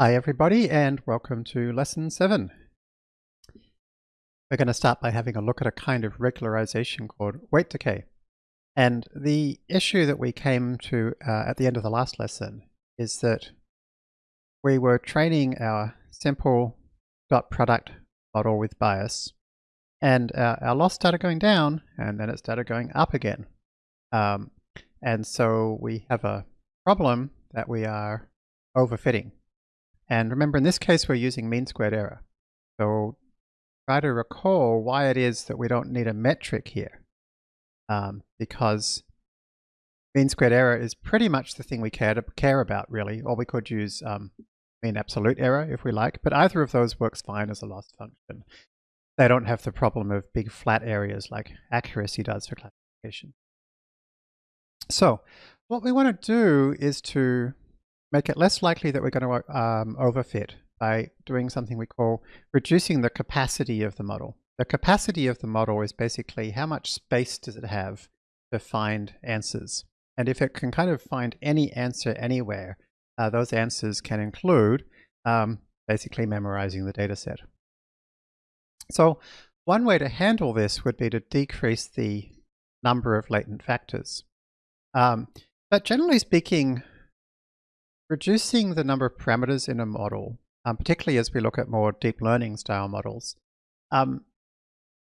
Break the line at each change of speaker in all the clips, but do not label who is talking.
Hi everybody and welcome to lesson 7. We're going to start by having a look at a kind of regularization called weight decay. And the issue that we came to uh, at the end of the last lesson is that we were training our simple dot product model with bias and our, our loss started going down and then it started going up again. Um, and so we have a problem that we are overfitting. And remember, in this case, we're using mean squared error. So try to recall why it is that we don't need a metric here. Um, because mean squared error is pretty much the thing we care, to, care about, really. Or we could use um, mean absolute error if we like. But either of those works fine as a loss function. They don't have the problem of big flat areas like accuracy does for classification. So what we want to do is to make it less likely that we're going to um, overfit by doing something we call reducing the capacity of the model. The capacity of the model is basically how much space does it have to find answers. And if it can kind of find any answer anywhere, uh, those answers can include um, basically memorizing the data set. So one way to handle this would be to decrease the number of latent factors. Um, but generally speaking, reducing the number of parameters in a model, um, particularly as we look at more deep learning style models, um,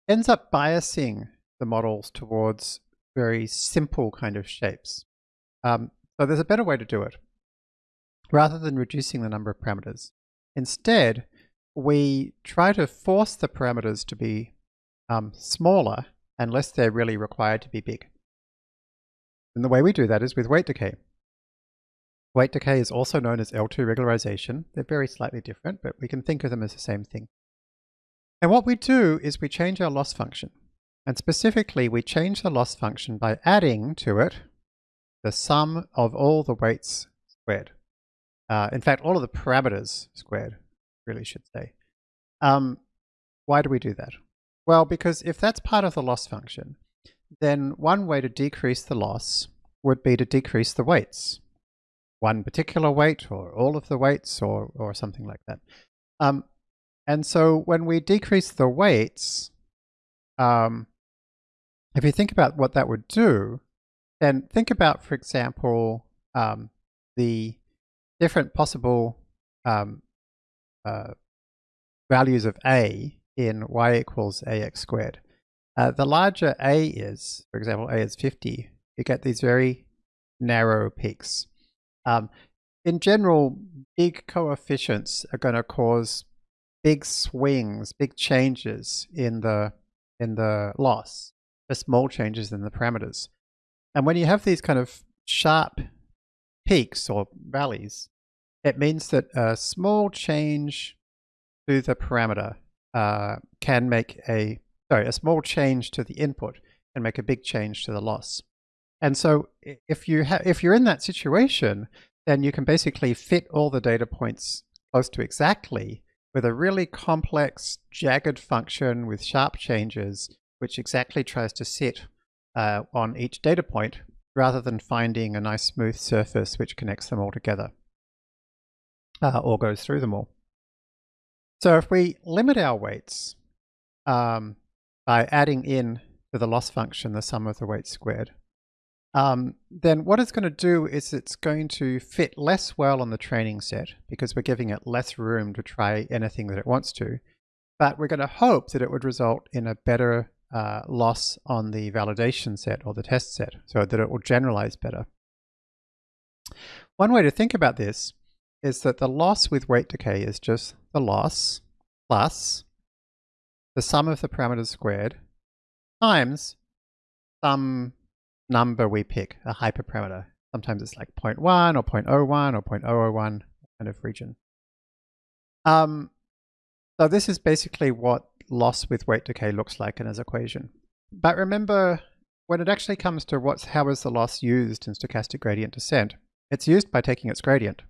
ends up biasing the models towards very simple kind of shapes. Um, so there's a better way to do it. Rather than reducing the number of parameters, instead we try to force the parameters to be um, smaller unless they're really required to be big. And the way we do that is with weight decay. Weight decay is also known as L2 regularization. They're very slightly different, but we can think of them as the same thing. And what we do is we change our loss function. And specifically, we change the loss function by adding to it the sum of all the weights squared. Uh, in fact, all of the parameters squared, really should say. Um, why do we do that? Well, because if that's part of the loss function, then one way to decrease the loss would be to decrease the weights one particular weight or all of the weights or, or something like that. Um, and so when we decrease the weights, um, if you think about what that would do, then think about, for example, um, the different possible um, uh, values of a in y equals ax squared. Uh, the larger a is, for example, a is 50, you get these very narrow peaks. Um, in general, big coefficients are going to cause big swings, big changes in the in the loss, the small changes in the parameters. And when you have these kind of sharp peaks or valleys, it means that a small change to the parameter uh, can make a sorry a small change to the input can make a big change to the loss. And so if you have if you're in that situation, then you can basically fit all the data points close to exactly with a really complex jagged function with sharp changes, which exactly tries to sit uh, on each data point rather than finding a nice smooth surface which connects them all together uh, or goes through them all. So if we limit our weights um, by adding in to the loss function the sum of the weights squared, um, then what it's going to do is it's going to fit less well on the training set because we're giving it less room to try anything that it wants to. But we're going to hope that it would result in a better uh, loss on the validation set or the test set so that it will generalize better. One way to think about this is that the loss with weight decay is just the loss plus the sum of the parameters squared times some number we pick, a hyperparameter. Sometimes it's like 0.1 or 0.01 or 0.001 kind of region. Um, so this is basically what loss with weight decay looks like in an equation. But remember, when it actually comes to what's how is the loss used in stochastic gradient descent, it's used by taking its gradient.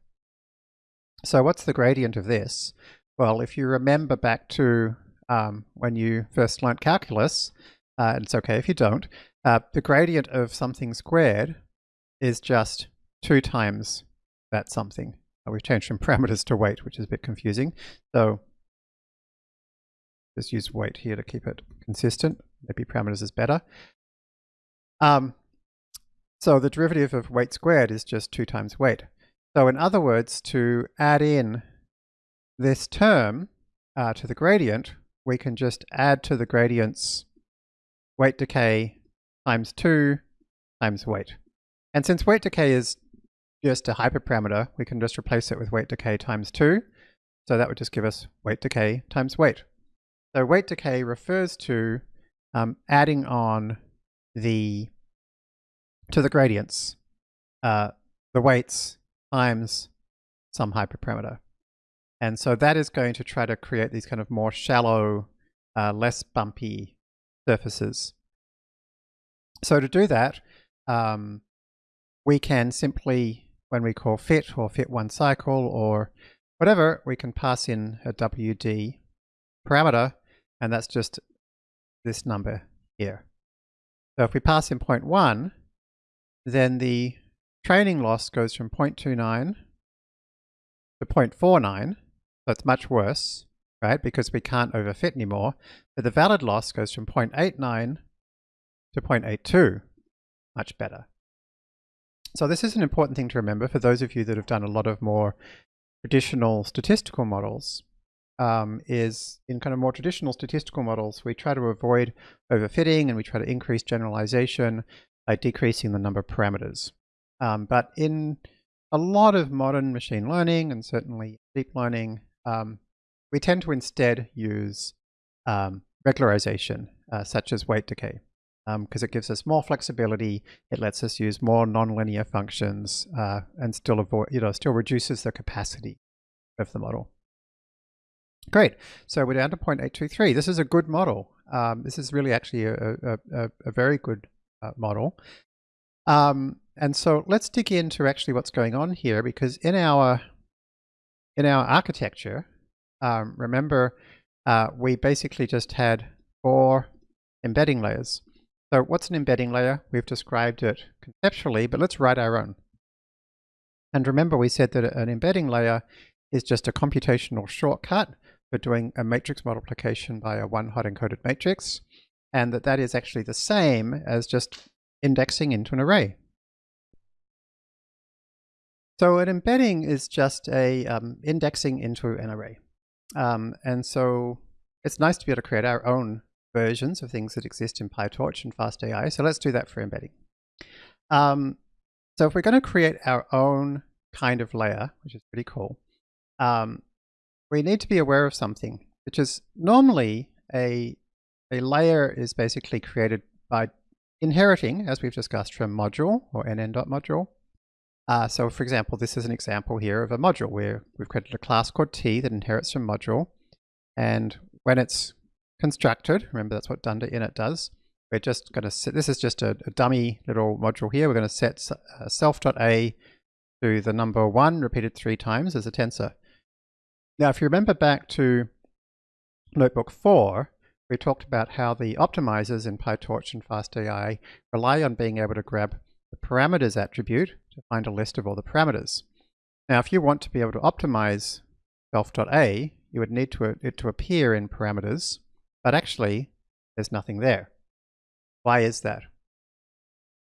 So what's the gradient of this? Well, if you remember back to um, when you first learnt calculus, uh, it's okay if you don't, uh, the gradient of something squared is just two times that something. we've changed from parameters to weight, which is a bit confusing. So just use weight here to keep it consistent. Maybe parameters is better. Um, so the derivative of weight squared is just 2 times weight. So in other words, to add in this term uh, to the gradient, we can just add to the gradient's weight decay times 2 times weight. And since weight decay is just a hyperparameter, we can just replace it with weight decay times 2. So that would just give us weight decay times weight. So weight decay refers to um, adding on the to the gradients, uh, the weights times some hyperparameter. And so that is going to try to create these kind of more shallow, uh, less bumpy surfaces. So to do that, um, we can simply, when we call fit or fit one cycle or whatever, we can pass in a WD parameter, and that's just this number here. So if we pass in 0.1, then the training loss goes from 0.29 to 0.49. So it's much worse, right? Because we can't overfit anymore. But the valid loss goes from 0.89 to 0.82. Much better. So this is an important thing to remember for those of you that have done a lot of more traditional statistical models. Um, is in kind of more traditional statistical models, we try to avoid overfitting and we try to increase generalization by decreasing the number of parameters. Um, but in a lot of modern machine learning and certainly deep learning, um, we tend to instead use um, regularization, uh, such as weight decay, because um, it gives us more flexibility. It lets us use more nonlinear functions uh, and still avoid, you know, still reduces the capacity of the model. Great. So we're down to 0.823. This is a good model. Um, this is really actually a, a, a, a very good uh, model. Um, and so let's dig into actually what's going on here because in our in our architecture, um, remember uh, we basically just had four embedding layers. So what's an embedding layer? We've described it conceptually, but let's write our own. And remember we said that an embedding layer is just a computational shortcut for doing a matrix multiplication by a one hot encoded matrix and that that is actually the same as just indexing into an array. So an embedding is just a um, indexing into an array. Um, and so it's nice to be able to create our own versions of things that exist in PyTorch and FastAI. So let's do that for embedding. Um, so if we're going to create our own kind of layer, which is pretty cool, um, we need to be aware of something, which is normally a a layer is basically created by inheriting, as we've discussed, from module or nn.module. Uh, so for example, this is an example here of a module where we've created a class called t that inherits from module. And when it's constructed, remember that's what dunder init does, we're just going to set, this is just a, a, dummy little module here. We're going to set uh, self.a to the number one repeated three times as a tensor. Now, if you remember back to notebook four, we talked about how the optimizers in PyTorch and FastAI rely on being able to grab the parameters attribute to find a list of all the parameters. Now, if you want to be able to optimize self.a, you would need to, it to appear in parameters, but actually there's nothing there. Why is that?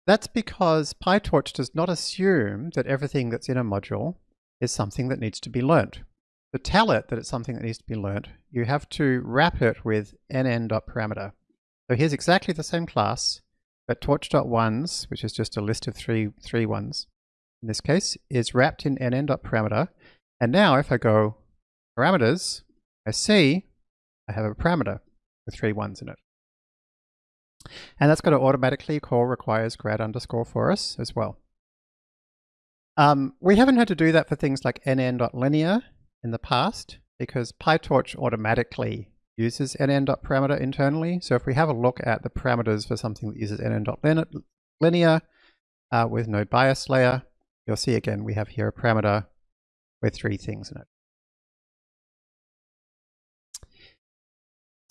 That's because PyTorch does not assume that everything that's in a module is something that needs to be learnt to tell it that it's something that needs to be learnt, you have to wrap it with nn.parameter. So here's exactly the same class, but torch.ones, which is just a list of three, three ones, in this case, is wrapped in nn.parameter. And now if I go parameters, I see I have a parameter with three ones in it. And that's going to automatically call requires grad underscore for us as well. Um, we haven't had to do that for things like nn.linear in the past because PyTorch automatically uses nn.parameter internally. So if we have a look at the parameters for something that uses nn.linear uh, with no bias layer, you'll see again we have here a parameter with three things in it.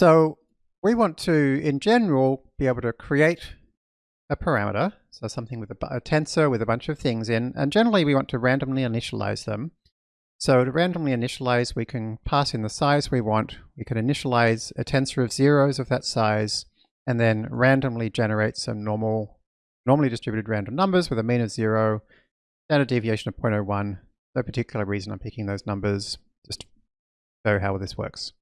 So we want to, in general, be able to create a parameter, so something with a, a tensor with a bunch of things in, and generally we want to randomly initialize them So to randomly initialize, we can pass in the size we want. We can initialize a tensor of zeros of that size, and then randomly generate some normal, normally distributed random numbers with a mean of zero, standard deviation of 0.01. No particular reason I'm picking those numbers, just show how this works.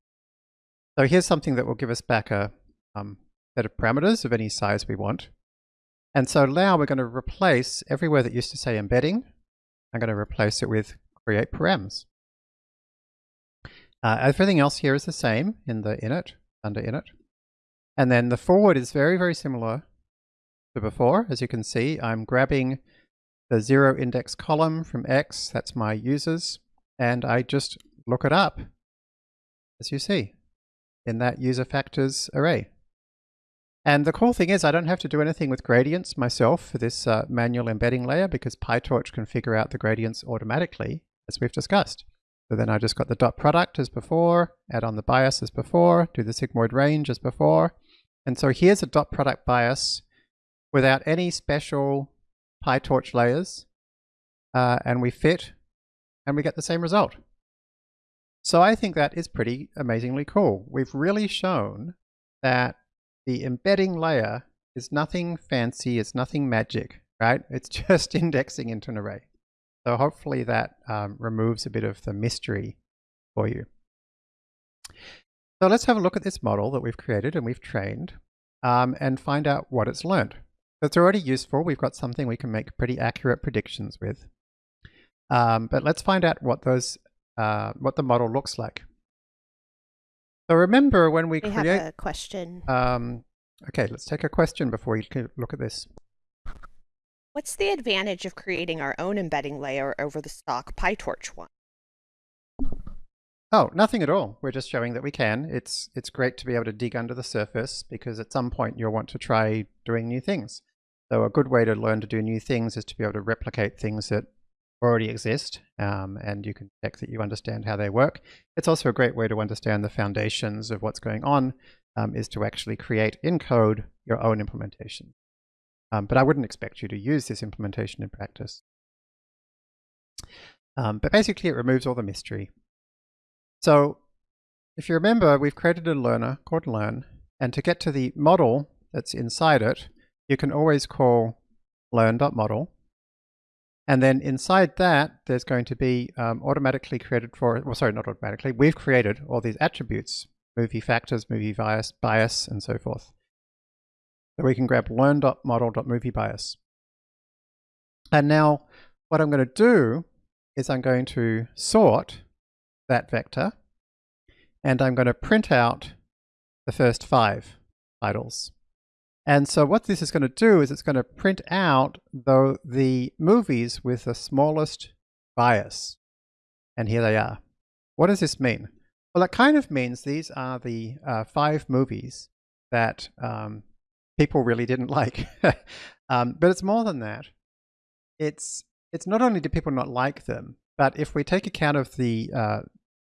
So here's something that will give us back a um, set of parameters of any size we want. And so now we're going to replace everywhere that used to say embedding, I'm going to replace it with create params. Uh, everything else here is the same in the init, under init. And then the forward is very, very similar to before. As you can see, I'm grabbing the zero index column from X, that's my users, and I just look it up, as you see, in that user factors array. And the cool thing is I don't have to do anything with gradients myself for this uh, manual embedding layer because PyTorch can figure out the gradients automatically as we've discussed. So then I just got the dot product as before, add on the bias as before, do the sigmoid range as before. And so here's a dot product bias without any special PyTorch layers. Uh, and we fit and we get the same result. So I think that is pretty amazingly cool. We've really shown that the embedding layer is nothing fancy, it's nothing magic, right? It's just indexing into an array. So hopefully that um, removes a bit of the mystery for you. So let's have a look at this model that we've created and we've trained um, and find out what it's learned. It's already useful. We've got something we can make pretty accurate predictions with. Um, but let's find out what those, uh, what the model looks like. So remember when we,
we
create...
have a question.
Um, okay, let's take a question before we look at this.
What's the advantage of creating our own embedding layer over the stock PyTorch one?
Oh, nothing at all. We're just showing that we can. It's it's great to be able to dig under the surface because at some point you'll want to try doing new things. So a good way to learn to do new things is to be able to replicate things that already exist um, and you can check that you understand how they work. It's also a great way to understand the foundations of what's going on um, is to actually create in code your own implementation. Um, but I wouldn't expect you to use this implementation in practice. Um, but basically it removes all the mystery. So if you remember, we've created a learner called learn, and to get to the model that's inside it, you can always call learn.model. And then inside that, there's going to be um, automatically created for, well, sorry, not automatically, we've created all these attributes, movie factors, movie bias, bias, and so forth. So we can grab learn.model.moviebias. And now what I'm going to do is I'm going to sort that vector and I'm going to print out the first five titles. And so what this is going to do is it's going to print out the, the movies with the smallest bias. And here they are. What does this mean? Well, it kind of means these are the uh, five movies that um, people really didn't like. um, but it's more than that. It's it's not only do people not like them, but if we take account of the uh,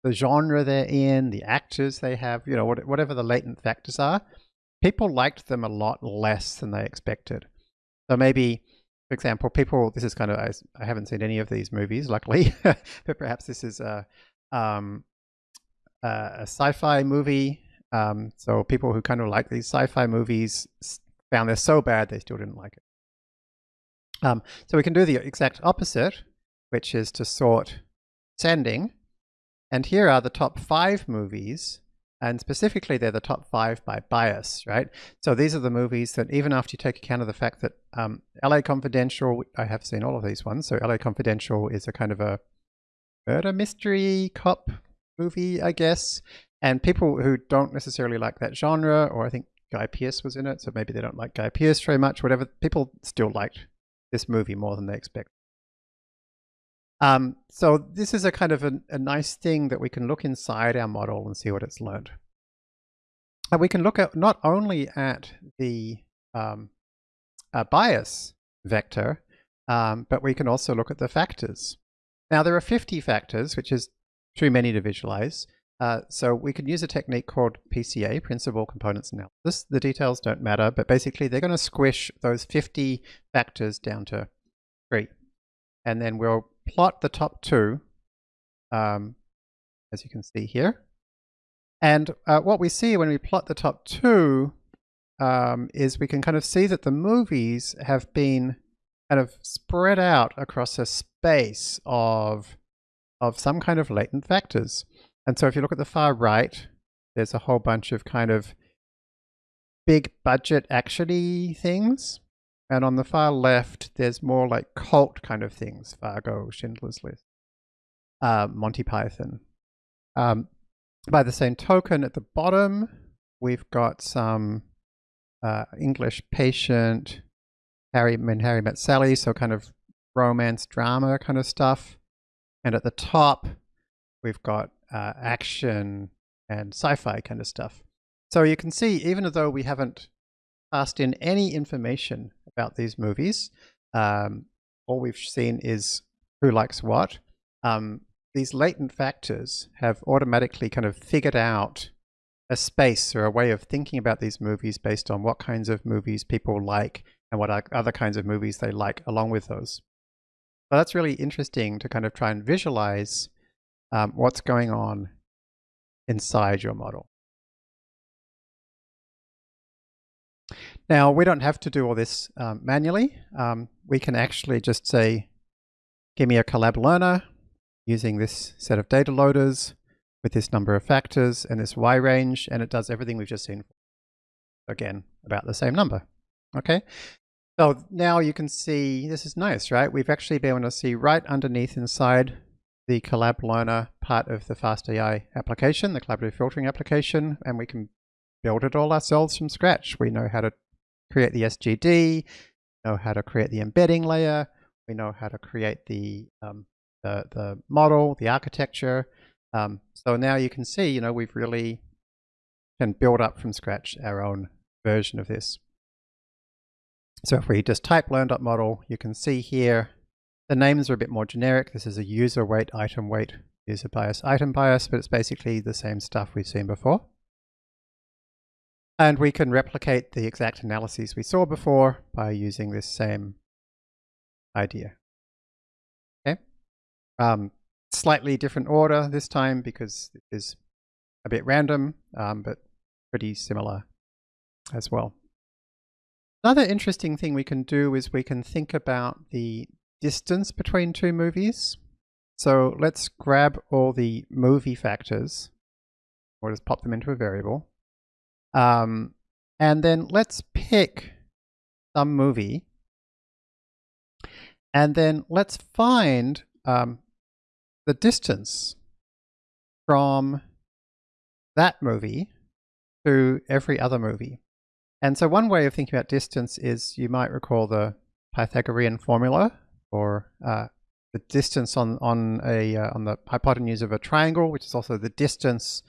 the genre they're in, the actors they have, you know, whatever the latent factors are, people liked them a lot less than they expected. So maybe, for example, people, this is kind of, I, I haven't seen any of these movies, luckily, but perhaps this is a, um, a sci-fi movie um, so people who kind of like these sci-fi movies found they're so bad they still didn't like it. Um, so we can do the exact opposite, which is to sort sending. And here are the top five movies, and specifically they're the top five by bias, right? So these are the movies that even after you take account of the fact that um, LA Confidential, I have seen all of these ones. So LA Confidential is a kind of a murder mystery cop movie, I guess. And people who don't necessarily like that genre, or I think Guy Pearce was in it, so maybe they don't like Guy Pearce very much, whatever, people still liked this movie more than they expect. Um, so this is a kind of a, a, nice thing that we can look inside our model and see what it's learned. And we can look at not only at the um, bias vector, um, but we can also look at the factors. Now there are 50 factors, which is too many to visualize. Uh, so we can use a technique called PCA, Principal Components Analysis. The details don't matter, but basically they're going to squish those 50 factors down to three. And then we'll plot the top two um, as you can see here. And uh, what we see when we plot the top two um, is we can kind of see that the movies have been kind of spread out across a space of, of some kind of latent factors. And so if you look at the far right, there's a whole bunch of kind of big budget actiony things. And on the far left, there's more like cult kind of things. Fargo, Schindler's List, uh, Monty Python. Um, by the same token, at the bottom, we've got some uh, English Patient, Harry, when Harry Met Sally, so kind of romance drama kind of stuff. And at the top, we've got uh, action and sci-fi kind of stuff. So you can see, even though we haven't passed in any information about these movies, um, all we've seen is who likes what. Um, these latent factors have automatically kind of figured out a space or a way of thinking about these movies based on what kinds of movies people like and what other kinds of movies they like along with those. So that's really interesting to kind of try and visualize um, what's going on inside your model. Now, we don't have to do all this um, manually. Um, we can actually just say, give me a collab learner using this set of data loaders with this number of factors and this Y range, and it does everything we've just seen. Again, about the same number. Okay, so now you can see, this is nice, right? We've actually been able to see right underneath inside the Collab Learner part of the FastAI application, the collaborative filtering application, and we can build it all ourselves from scratch. We know how to create the SGD, know how to create the embedding layer, we know how to create the, um, the, the, model, the architecture. Um, so now you can see, you know, we've really can build up from scratch our own version of this. So if we just type learn.model, you can see here the names are a bit more generic. This is a user weight, item weight, user bias, item bias, but it's basically the same stuff we've seen before. And we can replicate the exact analyses we saw before by using this same idea. Okay. Um, slightly different order this time because it is a bit random, um, but pretty similar as well. Another interesting thing we can do is we can think about the distance between two movies. So let's grab all the movie factors, or just pop them into a variable. Um, and then let's pick some movie. And then let's find um, the distance from that movie to every other movie. And so one way of thinking about distance is you might recall the Pythagorean formula or uh, the distance on on a uh, on the hypotenuse of a triangle, which is also the distance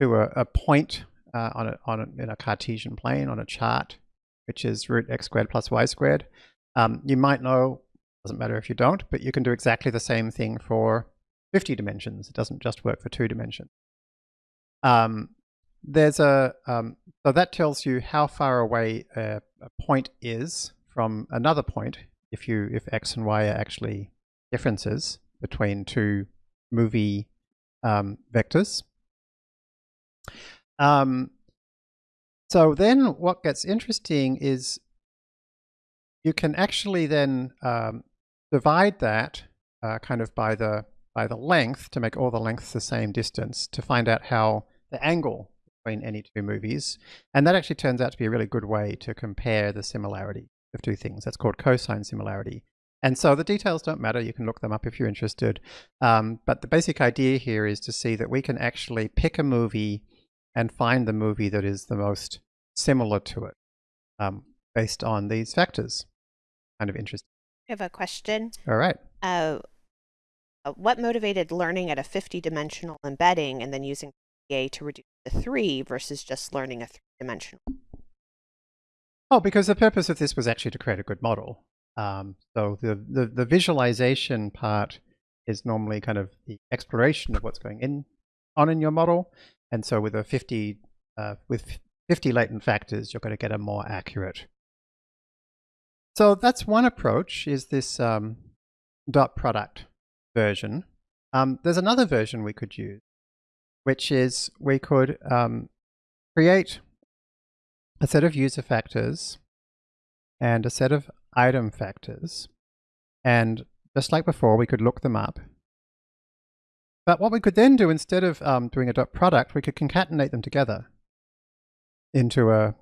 to a, a point uh, on a on a, in a Cartesian plane on a chart, which is root x squared plus y squared. Um, you might know, doesn't matter if you don't, but you can do exactly the same thing for 50 dimensions. It doesn't just work for two dimensions. Um, there's a um, so that tells you how far away a, a point is from another point if you if x and y are actually differences between two movie um, vectors. Um, so then what gets interesting is you can actually then um, divide that uh, kind of by the by the length to make all the lengths the same distance to find out how the angle between any two movies. And that actually turns out to be a really good way to compare the similarity of two things. That's called cosine similarity. And so the details don't matter. You can look them up if you're interested. Um, but the basic idea here is to see that we can actually pick a movie and find the movie that is the most similar to it um, based on these factors. Kind of interesting.
I have a question.
All right.
Uh, uh what motivated learning at a 50-dimensional embedding and then using PA to reduce to three versus just learning a three-dimensional?
Oh, because the purpose of this was actually to create a good model. Um, so the, the, the visualization part is normally kind of the exploration of what's going in on in your model. And so with a 50 uh, with 50 latent factors, you're going to get a more accurate. So that's one approach is this um, dot product version. um, there's another version we could use, which is we could um, create a set of user factors and a set of item factors. And just like before, we could look them up. But what we could then do, instead of um, doing a dot product, we could concatenate them together into a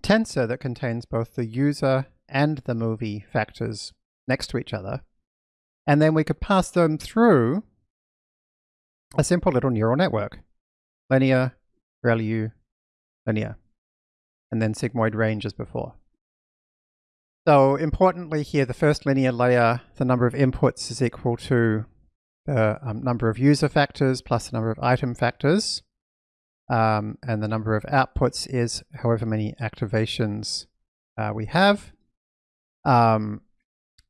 tensor that contains both the user and the movie factors next to each other. And then we could pass them through a simple little neural network. Linear, ReLU, linear. And then sigmoid range as before. So importantly here, the first linear layer, the number of inputs is equal to the um, number of user factors plus the number of item factors. Um, and the number of outputs is however many activations uh, we have. Um,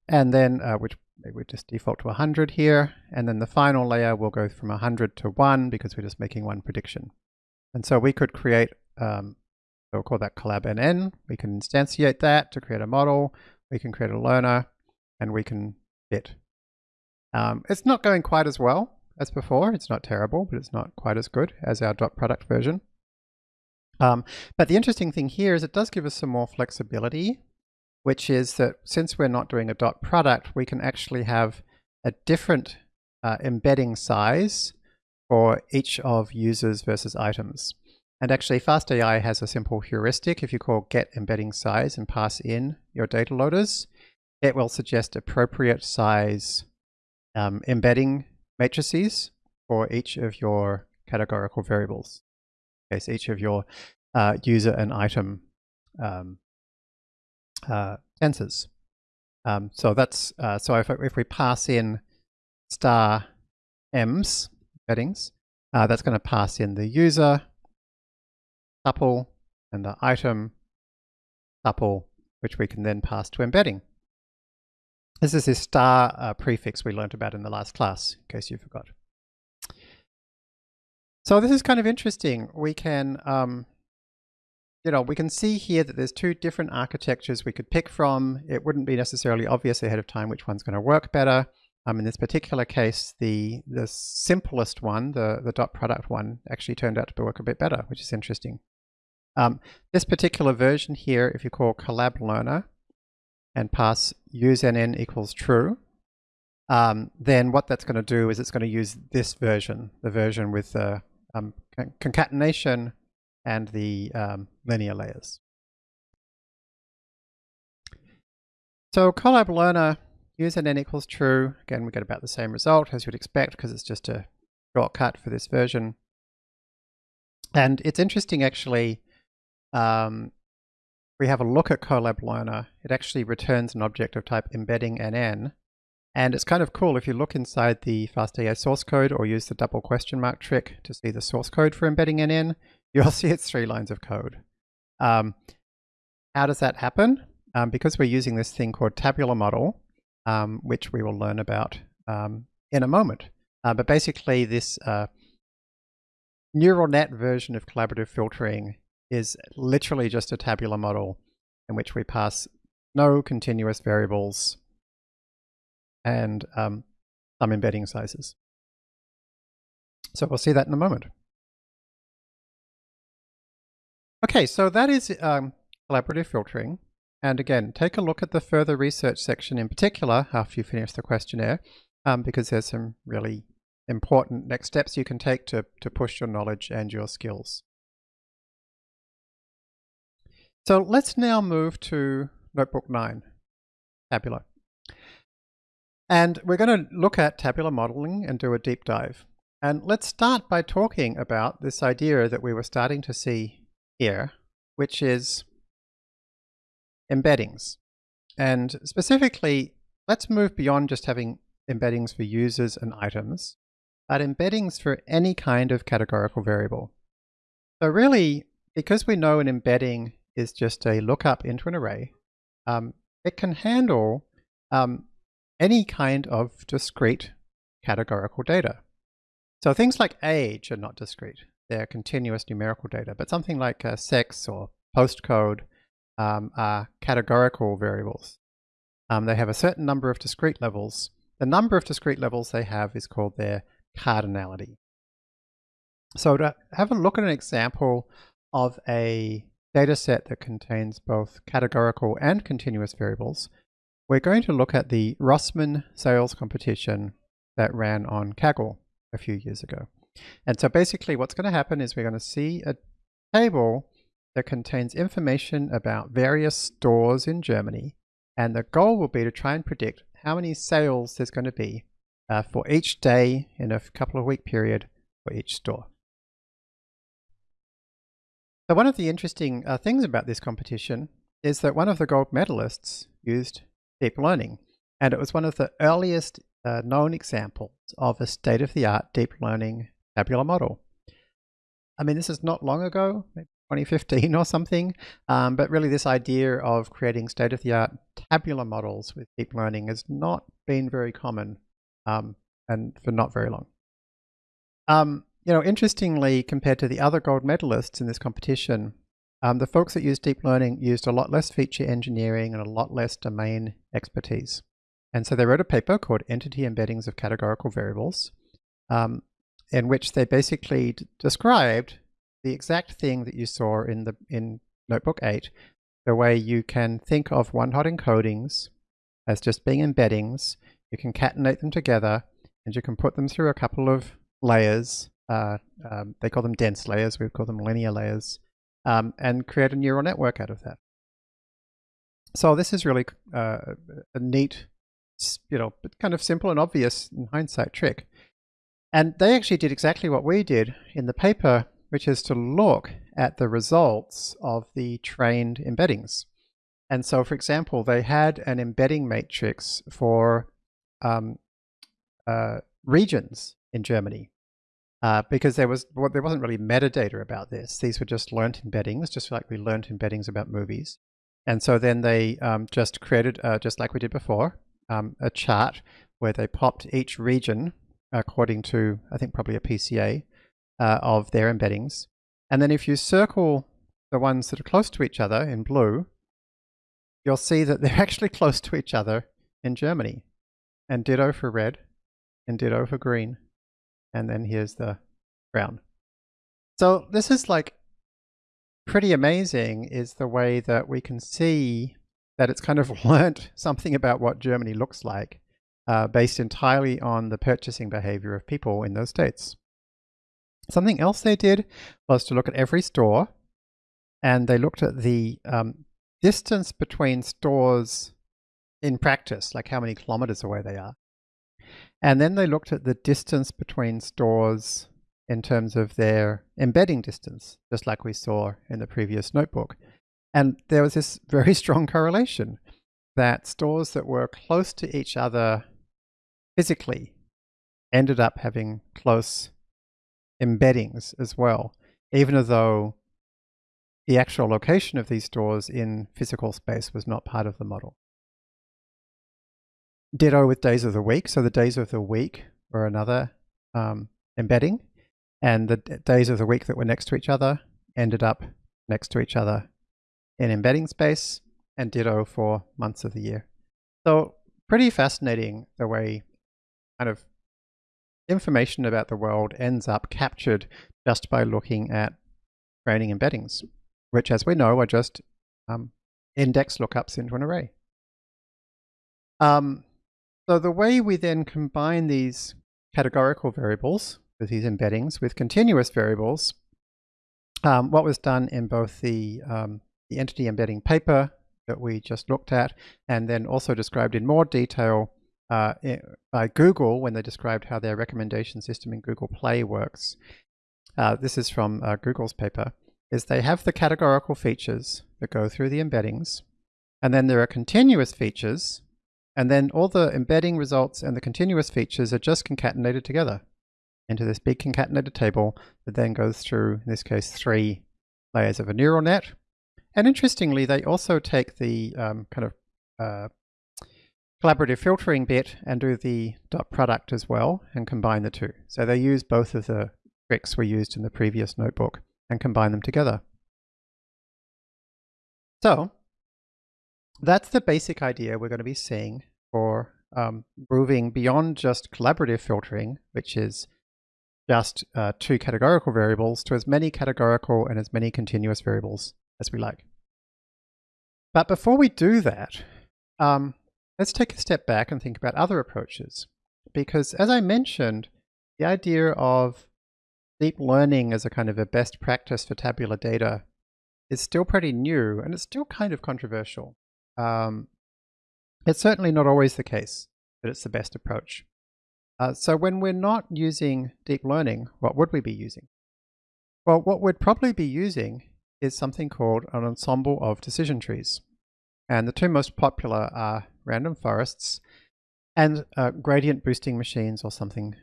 and then, uh, which we just default to 100 here. And then the final layer will go from 100 to 1 because we're just making one prediction. And so we could create, um, we'll call that collab NN. We can instantiate that to create a model. We can create a learner and we can fit. Um, it's not going quite as well as before. It's not terrible, but it's not quite as good as our dot product version. Um, but the interesting thing here is it does give us some more flexibility which is that since we're not doing a dot product, we can actually have a different uh, embedding size for each of users versus items. And actually FastAI has a simple heuristic. If you call get embedding size and pass in your data loaders, it will suggest appropriate size um, embedding matrices for each of your categorical variables. Okay, so each of your uh, user and item um, uh, tensors. Um, so that's uh, so if, if we pass in star m's embeddings, uh, that's going to pass in the user tuple and the item tuple, which we can then pass to embedding. This is this star uh, prefix we learned about in the last class, in case you forgot. So this is kind of interesting. We can um, you know, we can see here that there's two different architectures we could pick from. It wouldn't be necessarily obvious ahead of time which one's going to work better. Um, in this particular case, the the simplest one, the, the dot product one, actually turned out to work a bit better, which is interesting. Um, this particular version here, if you call collab learner and pass usenn equals true, um, then what that's going to do is it's going to use this version, the version with the um, concatenation and the um, linear layers. So collab learner usenn equals true. Again, we get about the same result as you'd expect because it's just a shortcut for this version. And it's interesting actually, um, we have a look at collab learner. It actually returns an object of type embedding NN. And it's kind of cool if you look inside the FastAI source code or use the double question mark trick to see the source code for embedding NN, you'll see it's three lines of code. Um, how does that happen? Um, because we're using this thing called tabular model, um, which we will learn about um, in a moment. Uh, but basically this uh, neural net version of collaborative filtering is literally just a tabular model in which we pass no continuous variables and um, some embedding sizes. So we'll see that in a moment. Okay, so that is um, collaborative filtering. And again, take a look at the further research section in particular after you finish the questionnaire, um, because there's some really important next steps you can take to, to push your knowledge and your skills. So let's now move to Notebook 9, Tabular. And we're going to look at tabular modeling and do a deep dive. And let's start by talking about this idea that we were starting to see here, which is embeddings. And specifically, let's move beyond just having embeddings for users and items, but embeddings for any kind of categorical variable. So really, because we know an embedding is just a lookup into an array, um, it can handle um, any kind of discrete categorical data. So things like age are not discrete They're continuous numerical data, but something like uh, sex or postcode um, are categorical variables. Um, they have a certain number of discrete levels, the number of discrete levels they have is called their cardinality. So to have a look at an example of a data set that contains both categorical and continuous variables, we're going to look at the Rossmann sales competition that ran on Kaggle a few years ago. And so basically what's going to happen is we're going to see a table that contains information about various stores in Germany. And the goal will be to try and predict how many sales there's going to be uh, for each day in a couple of week period for each store. So one of the interesting uh, things about this competition is that one of the gold medalists used deep learning. And it was one of the earliest uh, known examples of a state-of-the-art deep learning tabular model. I mean, this is not long ago, maybe 2015 or something, um, but really this idea of creating state-of-the-art tabular models with deep learning has not been very common um, and for not very long. Um, you know, interestingly, compared to the other gold medalists in this competition, um, the folks that used deep learning used a lot less feature engineering and a lot less domain expertise. And so they wrote a paper called Entity Embeddings of Categorical Variables, um, in which they basically described the exact thing that you saw in the in Notebook 8, the way you can think of one-hot encodings as just being embeddings, you can concatenate them together, and you can put them through a couple of layers. Uh, um, they call them dense layers, we call them linear layers, um, and create a neural network out of that. So this is really uh, a neat, you know, kind of simple and obvious in hindsight trick. And they actually did exactly what we did in the paper, which is to look at the results of the trained embeddings. And so, for example, they had an embedding matrix for um, uh, regions in Germany uh, because there was well, there wasn't really metadata about this. These were just learnt embeddings, just like we learnt embeddings about movies. And so then they um, just created, uh, just like we did before, um, a chart where they popped each region according to, I think probably a PCA uh, of their embeddings. And then if you circle the ones that are close to each other in blue, you'll see that they're actually close to each other in Germany. And ditto for red, and ditto for green and then here's the ground. So this is like pretty amazing is the way that we can see that it's kind of learnt something about what Germany looks like uh, based entirely on the purchasing behavior of people in those states. Something else they did was to look at every store and they looked at the um, distance between stores in practice, like how many kilometers away they are. And then they looked at the distance between stores in terms of their embedding distance, just like we saw in the previous notebook. And there was this very strong correlation that stores that were close to each other physically ended up having close embeddings as well, even though the actual location of these stores in physical space was not part of the model. Ditto with days of the week. So the days of the week were another um, embedding, and the days of the week that were next to each other ended up next to each other in embedding space, and ditto for months of the year. So pretty fascinating the way kind of information about the world ends up captured just by looking at training embeddings, which as we know are just um, index lookups into an array. Um, so the way we then combine these categorical variables with these embeddings with continuous variables, um, what was done in both the, um, the entity embedding paper that we just looked at and then also described in more detail uh, by Google when they described how their recommendation system in Google Play works. Uh, this is from uh, Google's paper, is they have the categorical features that go through the embeddings, and then there are continuous features and then all the embedding results and the continuous features are just concatenated together into this big concatenated table that then goes through, in this case, three layers of a neural net. And interestingly, they also take the um, kind of uh, collaborative filtering bit and do the dot product as well and combine the two. So they use both of the tricks we used in the previous notebook and combine them together. So that's the basic idea we're going to be seeing for um, moving beyond just collaborative filtering, which is just uh, two categorical variables, to as many categorical and as many continuous variables as we like. But before we do that, um, let's take a step back and think about other approaches. Because as I mentioned, the idea of deep learning as a kind of a best practice for tabular data is still pretty new and it's still kind of controversial. Um, it's certainly not always the case that it's the best approach. Uh, so when we're not using deep learning, what would we be using? Well, what we'd probably be using is something called an ensemble of decision trees. And the two most popular are random forests and uh, gradient boosting machines or something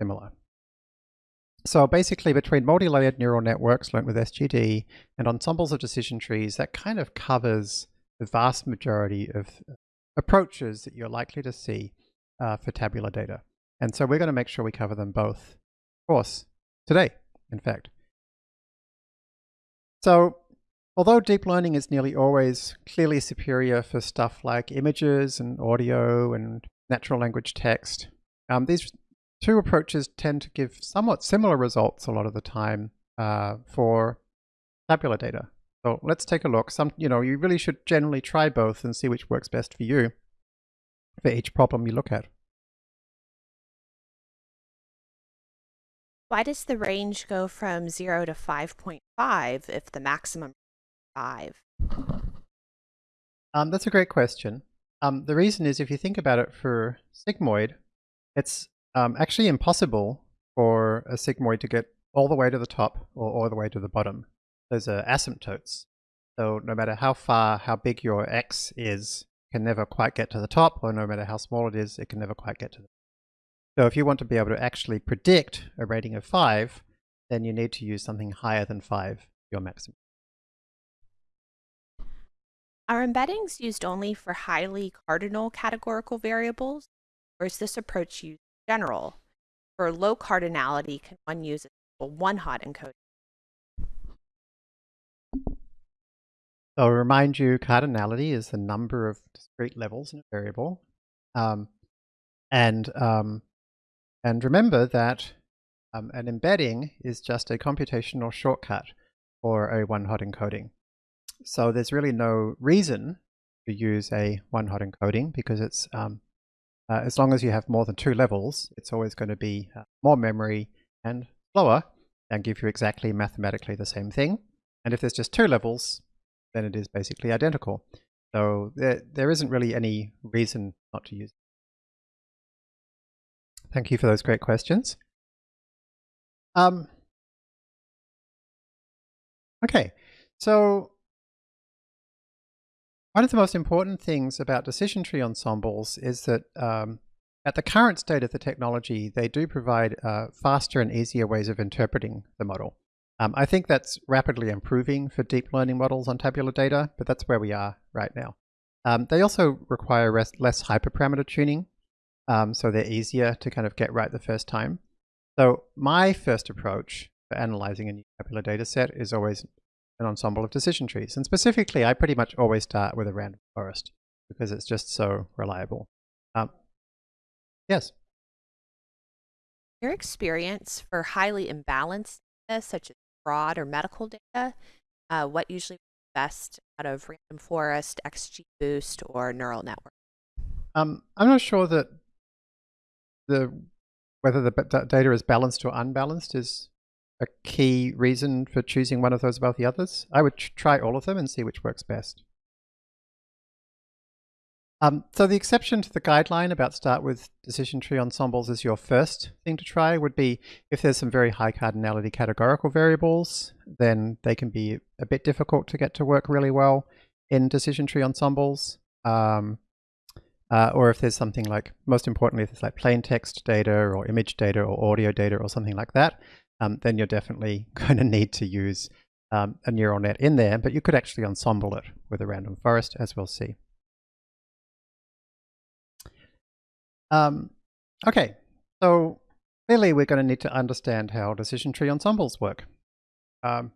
similar. So basically between multi-layered neural networks learned with SGD and ensembles of decision trees, that kind of covers the vast majority of approaches that you're likely to see uh, for tabular data. And so we're going to make sure we cover them both, of course, today, in fact. So although deep learning is nearly always clearly superior for stuff like images and audio and natural language text, um, these two approaches tend to give somewhat similar results a lot of the time uh, for tabular data. So let's take a look. Some, you know, you really should generally try both and see which works best for you for each problem you look at.
Why does the range go from 0 to 5.5 if the maximum is 5?
Um, that's a great question. Um, the reason is if you think about it for sigmoid, it's um, actually impossible for a sigmoid to get all the way to the top or all the way to the bottom. Those are asymptotes. So no matter how far, how big your x is, can never quite get to the top, or no matter how small it is, it can never quite get to the so if you want to be able to actually predict a rating of 5, then you need to use something higher than 5, your maximum.
Are embeddings used only for highly cardinal categorical variables, or is this approach used in general? For low cardinality, can one use a one-hot encoding?
I'll remind you, cardinality is the number of discrete levels in a variable. Um, and um, and remember that um, an embedding is just a computational shortcut for a one-hot encoding. So there's really no reason to use a one-hot encoding because it's um, uh, as long as you have more than two levels, it's always going to be uh, more memory and slower and give you exactly mathematically the same thing. And if there's just two levels, then it is basically identical. So there, there isn't really any reason not to use it. Thank you for those great questions. Um, okay, so one of the most important things about decision tree ensembles is that um, at the current state of the technology, they do provide uh, faster and easier ways of interpreting the model. Um, I think that's rapidly improving for deep learning models on tabular data, but that's where we are right now. Um, they also require less hyperparameter tuning, um, so they're easier to kind of get right the first time. So my first approach for analyzing a new tabular data set is always an ensemble of decision trees. And specifically, I pretty much always start with a random forest because it's just so reliable. Um, yes?
Your experience for highly imbalanced data, such as fraud or medical data, uh, what usually best out of random forest, XGBoost, or neural network?
Um, I'm not sure that the whether the data is balanced or unbalanced is a key reason for choosing one of those above the others. I would try all of them and see which works best. Um, so the exception to the guideline about start with decision tree ensembles as your first thing to try would be if there's some very high cardinality categorical variables, then they can be a bit difficult to get to work really well in decision tree ensembles. Um, uh, or if there's something like, most importantly, if it's like plain text data or image data or audio data or something like that, um, then you're definitely going to need to use um, a neural net in there, but you could actually ensemble it with a random forest, as we'll see. Um, okay, so clearly we're going to need to understand how decision tree ensembles work. Um,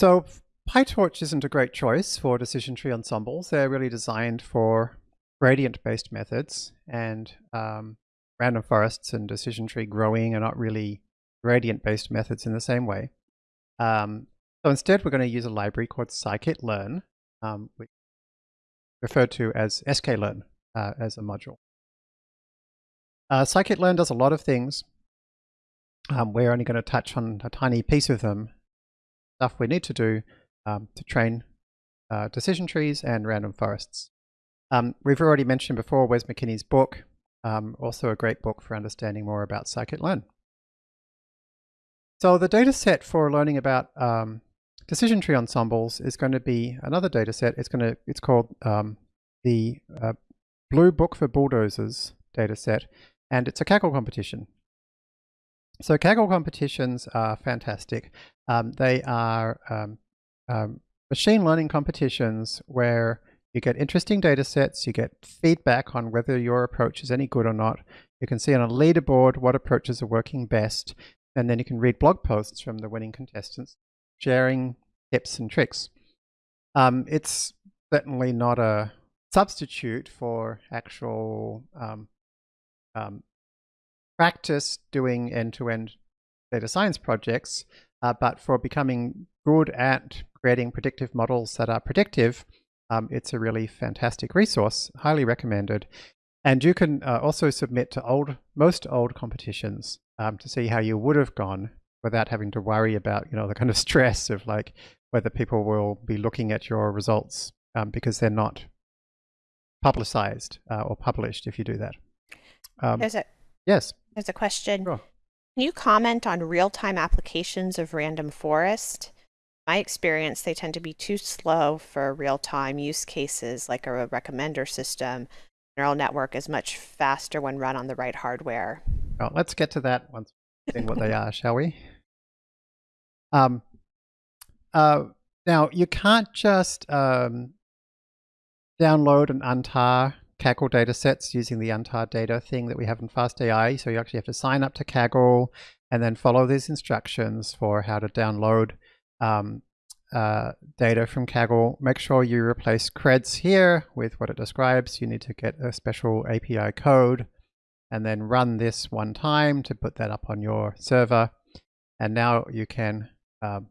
so PyTorch isn't a great choice for decision tree ensembles. They're really designed for gradient-based methods and um, random forests and decision tree growing are not really gradient-based methods in the same way. Um, so instead, we're going to use a library called scikit-learn, um, referred to as sklearn uh, as a module. Uh, scikit-learn does a lot of things. Um, we're only going to touch on a tiny piece of them. Stuff we need to do um, to train uh, decision trees and random forests. Um, we've already mentioned before Wes McKinney's book, um, also a great book for understanding more about scikit-learn. So the data set for learning about um, decision tree ensembles is going to be another data set. It's going to it's called um, the uh, Blue Book for Bulldozers data set, and it's a Kaggle competition. So Kaggle competitions are fantastic. Um, they are um, um, machine learning competitions where you get interesting data sets, you get feedback on whether your approach is any good or not. You can see on a leaderboard what approaches are working best, and then you can read blog posts from the winning contestants sharing tips and tricks. Um, it's certainly not a substitute for actual um, practice doing end-to-end -end data science projects, uh, but for becoming good at creating predictive models that are predictive, um, it's a really fantastic resource, highly recommended. And you can uh, also submit to old, most old competitions um, to see how you would have gone without having to worry about, you know, the kind of stress of like whether people will be looking at your results um, because they're not publicized uh, or published if you do that.
Um, there's a
yes.
There's a question. Sure. Can you comment on real-time applications of random forest? My experience, they tend to be too slow for real-time use cases like a recommender system. Neural network is much faster when run on the right hardware.
Well, let's get to that once in what they are, shall we? Um, uh, now, you can't just um, download and untar Kaggle data sets using the untar data thing that we have in FastAI. So you actually have to sign up to Kaggle and then follow these instructions for how to download um, uh, data from Kaggle. Make sure you replace creds here with what it describes. You need to get a special API code and then run this one time to put that up on your server. And now you can um,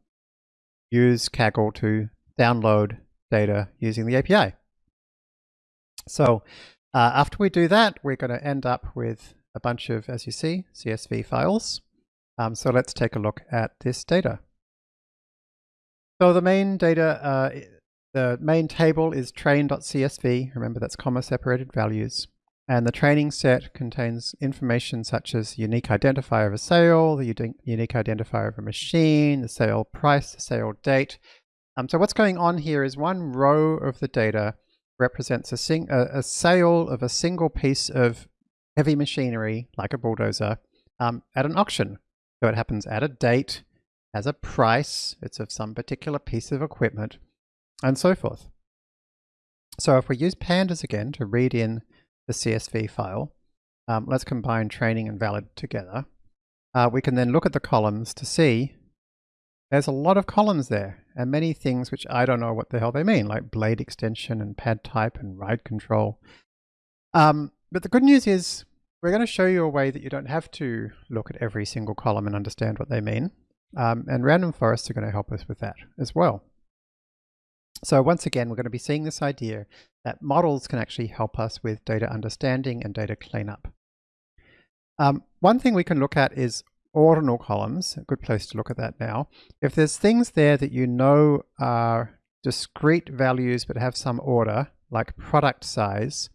use Kaggle to download data using the API. So uh, after we do that, we're going to end up with a bunch of, as you see, CSV files. Um, so let's take a look at this data. So the main data, uh, the main table is train.csv. Remember that's comma separated values. And the training set contains information such as unique identifier of a sale, the unique identifier of a machine, the sale price, the sale date. Um, so what's going on here is one row of the data represents a, sing a, a sale of a single piece of heavy machinery, like a bulldozer, um, at an auction. So it happens at a date, has a price, it's of some particular piece of equipment, and so forth. So if we use pandas again to read in the CSV file. Um, let's combine training and valid together. Uh, we can then look at the columns to see there's a lot of columns there and many things which I don't know what the hell they mean, like blade extension and pad type and ride control. Um, but the good news is we're going to show you a way that you don't have to look at every single column and understand what they mean. Um, and random forests are going to help us with that as well. So once again, we're going to be seeing this idea that models can actually help us with data understanding and data cleanup. Um, one thing we can look at is ordinal columns, a good place to look at that now. If there's things there that you know are discrete values but have some order, like product size,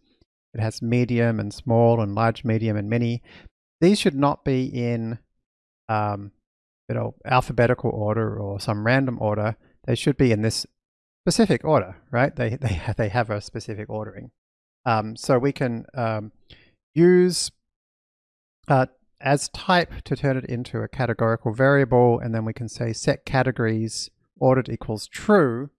it has medium and small and large, medium and mini, these should not be in um, you know, alphabetical order or some random order. They should be in this specific order, right? They, they, they have a specific ordering. Um, so we can um, use uh, as type to turn it into a categorical variable, and then we can say set categories ordered equals true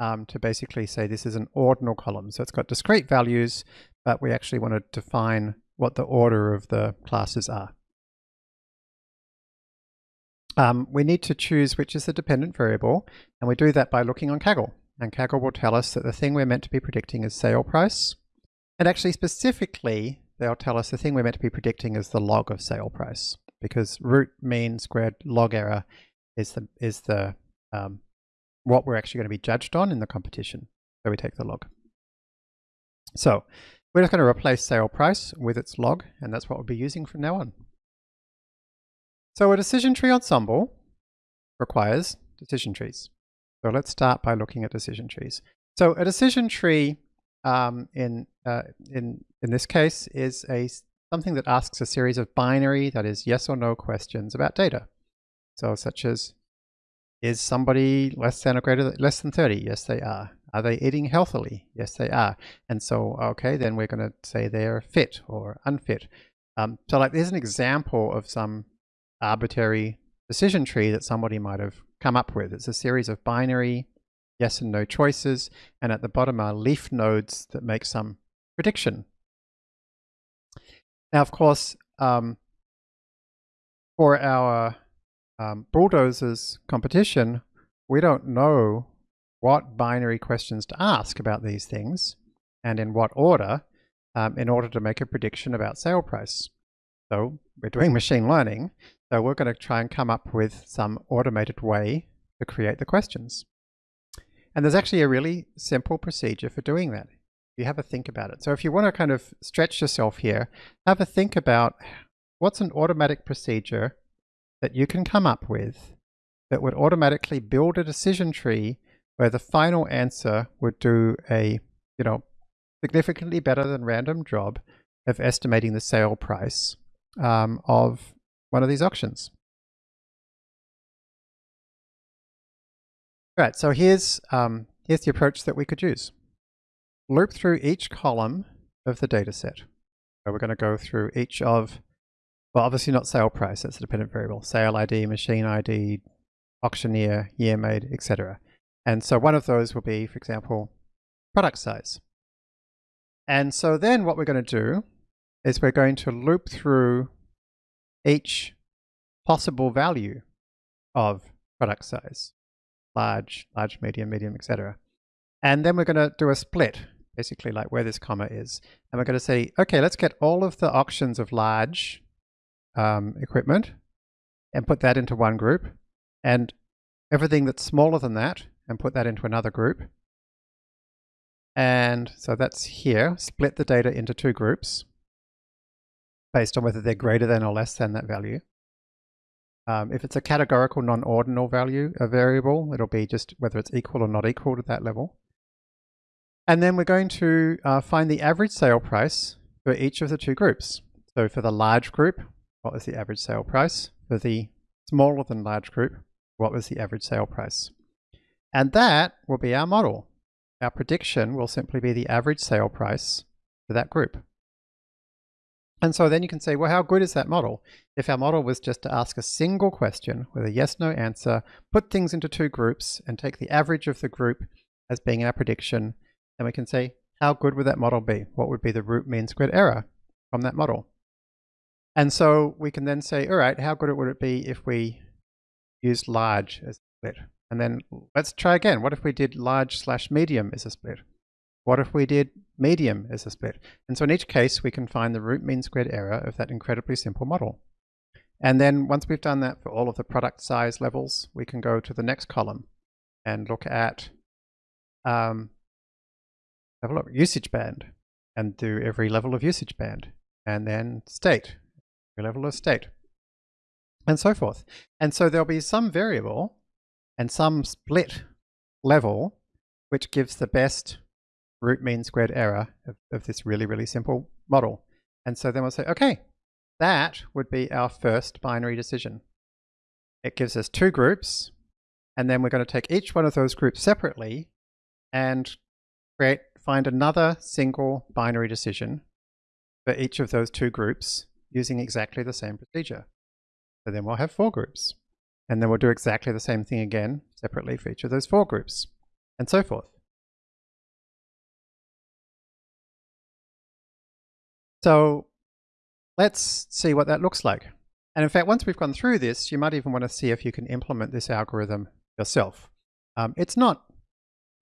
um, to basically say this is an ordinal column. So it's got discrete values, but we actually want to define what the order of the classes are. Um, we need to choose which is the dependent variable, and we do that by looking on Kaggle. And Kaggle will tell us that the thing we're meant to be predicting is sale price. And actually, specifically, they'll tell us the thing we're meant to be predicting is the log of sale price because root mean squared log error is the is the um, what we're actually going to be judged on in the competition. So we take the log. So we're just going to replace sale price with its log, and that's what we'll be using from now on. So a decision tree ensemble requires decision trees. So let's start by looking at decision trees. So a decision tree um, in, uh, in, in this case is a, something that asks a series of binary, that is yes or no questions about data. So such as, is somebody less than or greater than, less than 30? Yes, they are. Are they eating healthily? Yes, they are. And so, okay, then we're going to say they're fit or unfit. Um, so like there's an example of some arbitrary decision tree that somebody might have come up with. It's a series of binary yes and no choices, and at the bottom are leaf nodes that make some prediction. Now, of course, um, for our um, bulldozers competition, we don't know what binary questions to ask about these things and in what order um, in order to make a prediction about sale price. So we're doing machine learning, so we're going to try and come up with some automated way to create the questions. And there's actually a really simple procedure for doing that. You have a think about it. So if you want to kind of stretch yourself here, have a think about what's an automatic procedure that you can come up with that would automatically build a decision tree where the final answer would do a, you know, significantly better than random job of estimating the sale price um, of one of these auctions. Right, so here's, um, here's the approach that we could use. Loop through each column of the data set. So we're going to go through each of, well, obviously not sale price, that's a dependent variable, sale ID, machine ID, auctioneer, year made, etc. And so one of those will be, for example, product size. And so then what we're going to do is we're going to loop through each possible value of product size large, large, medium, medium, etc. And then we're going to do a split, basically like where this comma is. And we're going to say, okay, let's get all of the auctions of large um, equipment and put that into one group. And everything that's smaller than that and put that into another group. And so that's here, split the data into two groups based on whether they're greater than or less than that value. Um, if it's a categorical non-ordinal value, a variable, it'll be just whether it's equal or not equal to that level. And then we're going to uh, find the average sale price for each of the two groups. So for the large group, what was the average sale price? For the smaller than large group, what was the average sale price? And that will be our model. Our prediction will simply be the average sale price for that group. And so then you can say, well, how good is that model? If our model was just to ask a single question with a yes, no answer, put things into two groups and take the average of the group as being our prediction, then we can say, how good would that model be? What would be the root mean squared error from that model? And so we can then say, all right, how good would it be if we used large as a split? And then let's try again. What if we did large slash medium as a split? What if we did medium as a split? And so in each case, we can find the root mean squared error of that incredibly simple model. And then once we've done that for all of the product size levels, we can go to the next column and look at um, have a look, usage band and do every level of usage band and then state, every level of state and so forth. And so there'll be some variable and some split level which gives the best root mean squared error of, of this really, really simple model. And so then we'll say, okay, that would be our first binary decision. It gives us two groups, and then we're going to take each one of those groups separately and create, find another single binary decision for each of those two groups using exactly the same procedure. So then we'll have four groups. And then we'll do exactly the same thing again separately for each of those four groups, and so forth. So let's see what that looks like. And in fact, once we've gone through this, you might even want to see if you can implement this algorithm yourself. Um, it's not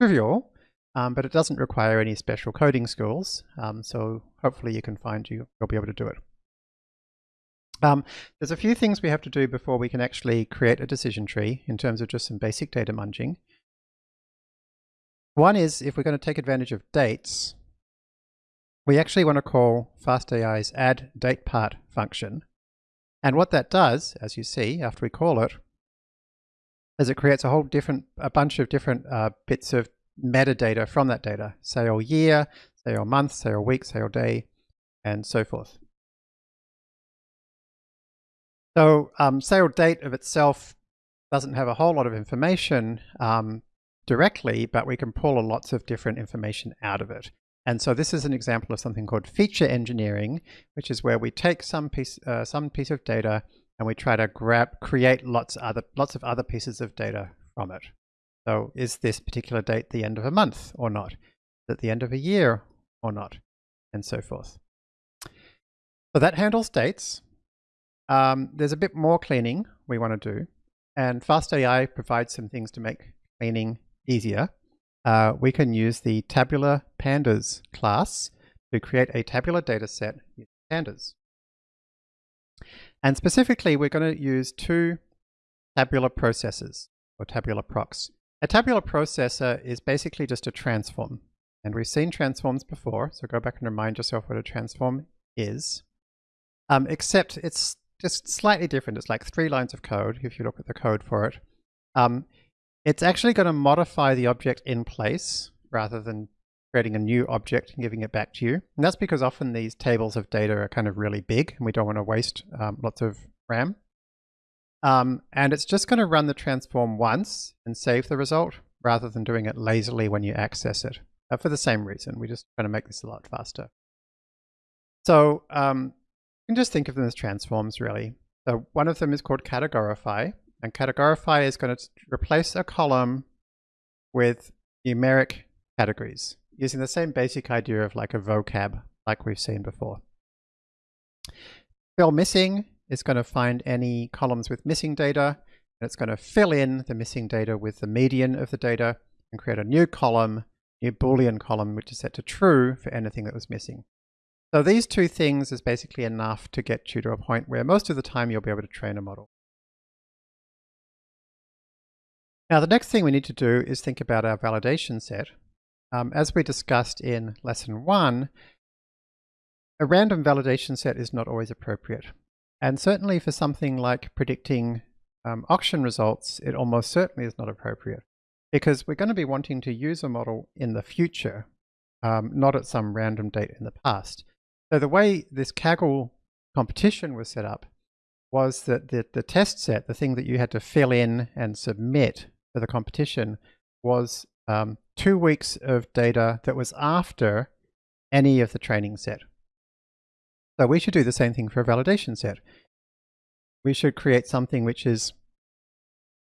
trivial, um, but it doesn't require any special coding skills. Um, so hopefully you can find you, you'll be able to do it. Um, there's a few things we have to do before we can actually create a decision tree in terms of just some basic data munging. One is if we're going to take advantage of dates, we actually want to call FastAI's add date part function. And what that does, as you see after we call it, is it creates a whole different, a bunch of different uh, bits of metadata from that data, say your year, say your month, say your week, say your day, and so forth. So um, sale date of itself doesn't have a whole lot of information um, directly, but we can pull lots of different information out of it. And so this is an example of something called feature engineering, which is where we take some piece, uh, some piece of data and we try to grab, create lots, other, lots of other pieces of data from it. So is this particular date the end of a month or not? Is it the end of a year or not? And so forth. So that handles dates. Um, there's a bit more cleaning we want to do. And FastAI provides some things to make cleaning easier. Uh, we can use the tabular pandas class to create a tabular data set using pandas. And specifically, we're going to use two tabular processors or tabular procs. A tabular processor is basically just a transform. And we've seen transforms before, so go back and remind yourself what a transform is. Um, except it's just slightly different. It's like three lines of code, if you look at the code for it. Um, it's actually going to modify the object in place rather than creating a new object and giving it back to you. And that's because often these tables of data are kind of really big and we don't want to waste um, lots of RAM. Um, and it's just going to run the transform once and save the result rather than doing it lazily when you access it. Uh, for the same reason, we're just trying to make this a lot faster. So um, you can just think of them as transforms really. So one of them is called categorify, and categorify is going to replace a column with numeric categories using the same basic idea of like a vocab like we've seen before. Fill missing is going to find any columns with missing data and it's going to fill in the missing data with the median of the data and create a new column, new boolean column which is set to true for anything that was missing. So these two things is basically enough to get you to a point where most of the time you'll be able to train a model. Now the next thing we need to do is think about our validation set. Um, as we discussed in lesson one, a random validation set is not always appropriate. And certainly for something like predicting um, auction results, it almost certainly is not appropriate because we're going to be wanting to use a model in the future, um, not at some random date in the past. So the way this Kaggle competition was set up was that the, the test set, the thing that you had to fill in and submit for the competition was um, two weeks of data that was after any of the training set. So we should do the same thing for a validation set. We should create something which is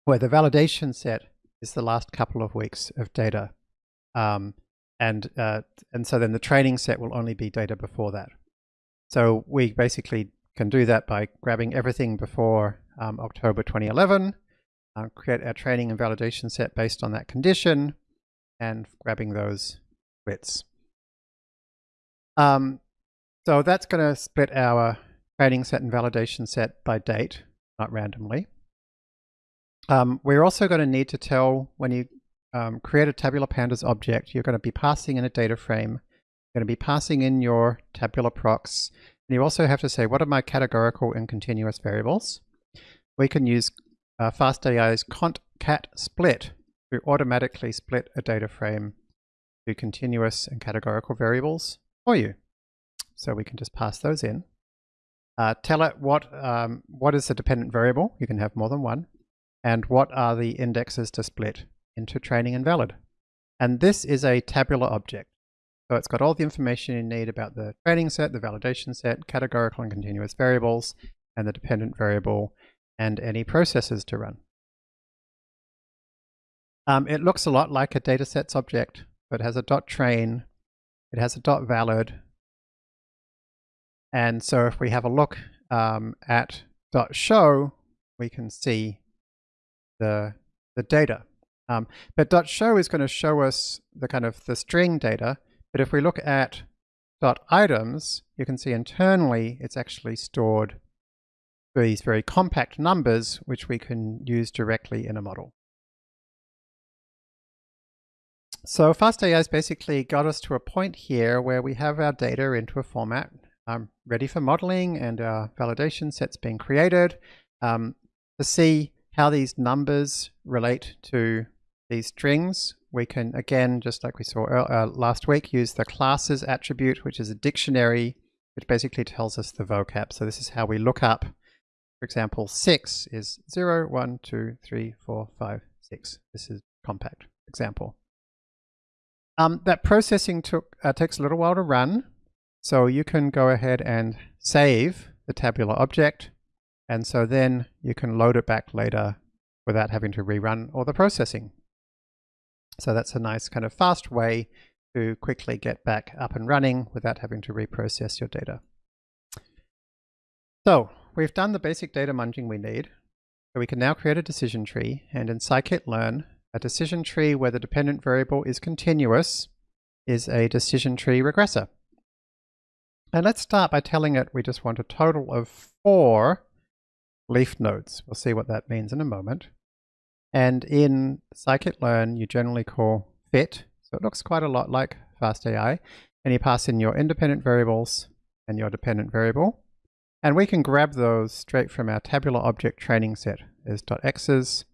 where the validation set is the last couple of weeks of data. Um, and, uh, and so then the training set will only be data before that. So we basically can do that by grabbing everything before um, October 2011, uh, create our training and validation set based on that condition, and grabbing those bits. Um, so that's going to split our training set and validation set by date, not randomly. Um, we're also going to need to tell when you um, create a tabular pandas object, you're going to be passing in a data frame, you're going to be passing in your tabular procs, and you also have to say, what are my categorical and continuous variables? We can use uh, FastAI's cont cat split to automatically split a data frame to continuous and categorical variables for you. So we can just pass those in. Uh, tell it what, um, what is the dependent variable, you can have more than one, and what are the indexes to split into training and valid. And this is a tabular object. So it's got all the information you need about the training set, the validation set, categorical and continuous variables, and the dependent variable, and any processes to run. Um, it looks a lot like a datasets object, but it has a dot train, it has a dot valid, and so if we have a look um, at dot show, we can see the the data. Um, but dot .show is going to show us the kind of the string data. But if we look at dot .items, you can see internally it's actually stored these very compact numbers, which we can use directly in a model. So FastAI has basically got us to a point here where we have our data into a format um, ready for modeling and our validation sets being created um, to see how these numbers relate to these strings. We can, again, just like we saw uh, last week, use the classes attribute, which is a dictionary, which basically tells us the vocab. So this is how we look up, for example, 6 is 0, 1, 2, 3, 4, 5, 6. This is compact example. Um, that processing took uh, takes a little while to run. So you can go ahead and save the tabular object. And so then you can load it back later without having to rerun all the processing. So that's a nice kind of fast way to quickly get back up and running without having to reprocess your data. So we've done the basic data munging we need. So we can now create a decision tree and in scikit-learn, a decision tree where the dependent variable is continuous is a decision tree regressor. And let's start by telling it we just want a total of four leaf nodes. We'll see what that means in a moment. And in scikit-learn, you generally call fit. So it looks quite a lot like FastAI. And you pass in your independent variables and your dependent variable. And we can grab those straight from our tabular object training set as .x's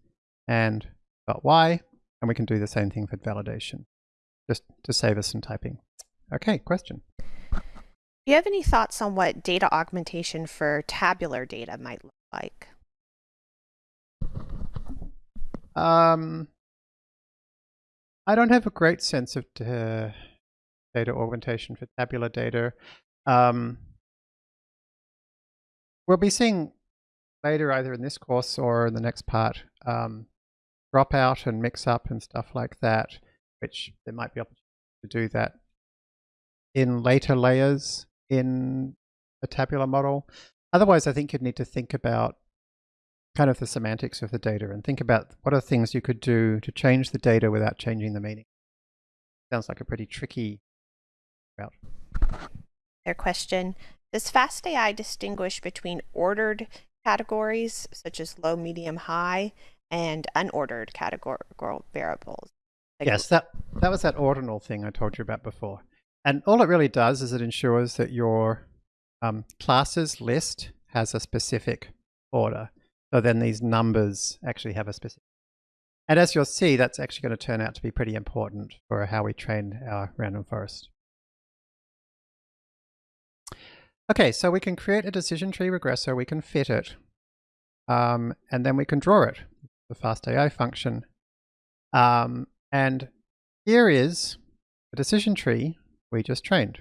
and .y. And we can do the same thing for validation, just to save us some typing. Okay, question.
Do you have any thoughts on what data augmentation for tabular data might look like?
Um, I don't have a great sense of uh, data augmentation for tabular data. Um, we'll be seeing later, either in this course or in the next part, um, drop out and mix up and stuff like that, which there might be opportunity to do that in later layers in a tabular model. Otherwise, I think you'd need to think about kind of the semantics of the data and think about what are things you could do to change the data without changing the meaning. Sounds like a pretty tricky route.
Their question, does FastAI distinguish between ordered categories, such as low, medium, high, and unordered categorical variables?
Like yes, that, that was that ordinal thing I told you about before. And all it really does is it ensures that your um, classes list has a specific order. So then these numbers actually have a specific. And as you'll see, that's actually going to turn out to be pretty important for how we train our random forest. Okay, so we can create a decision tree regressor, we can fit it, um, and then we can draw it, the FastAI function. Um, and here is a decision tree we just trained.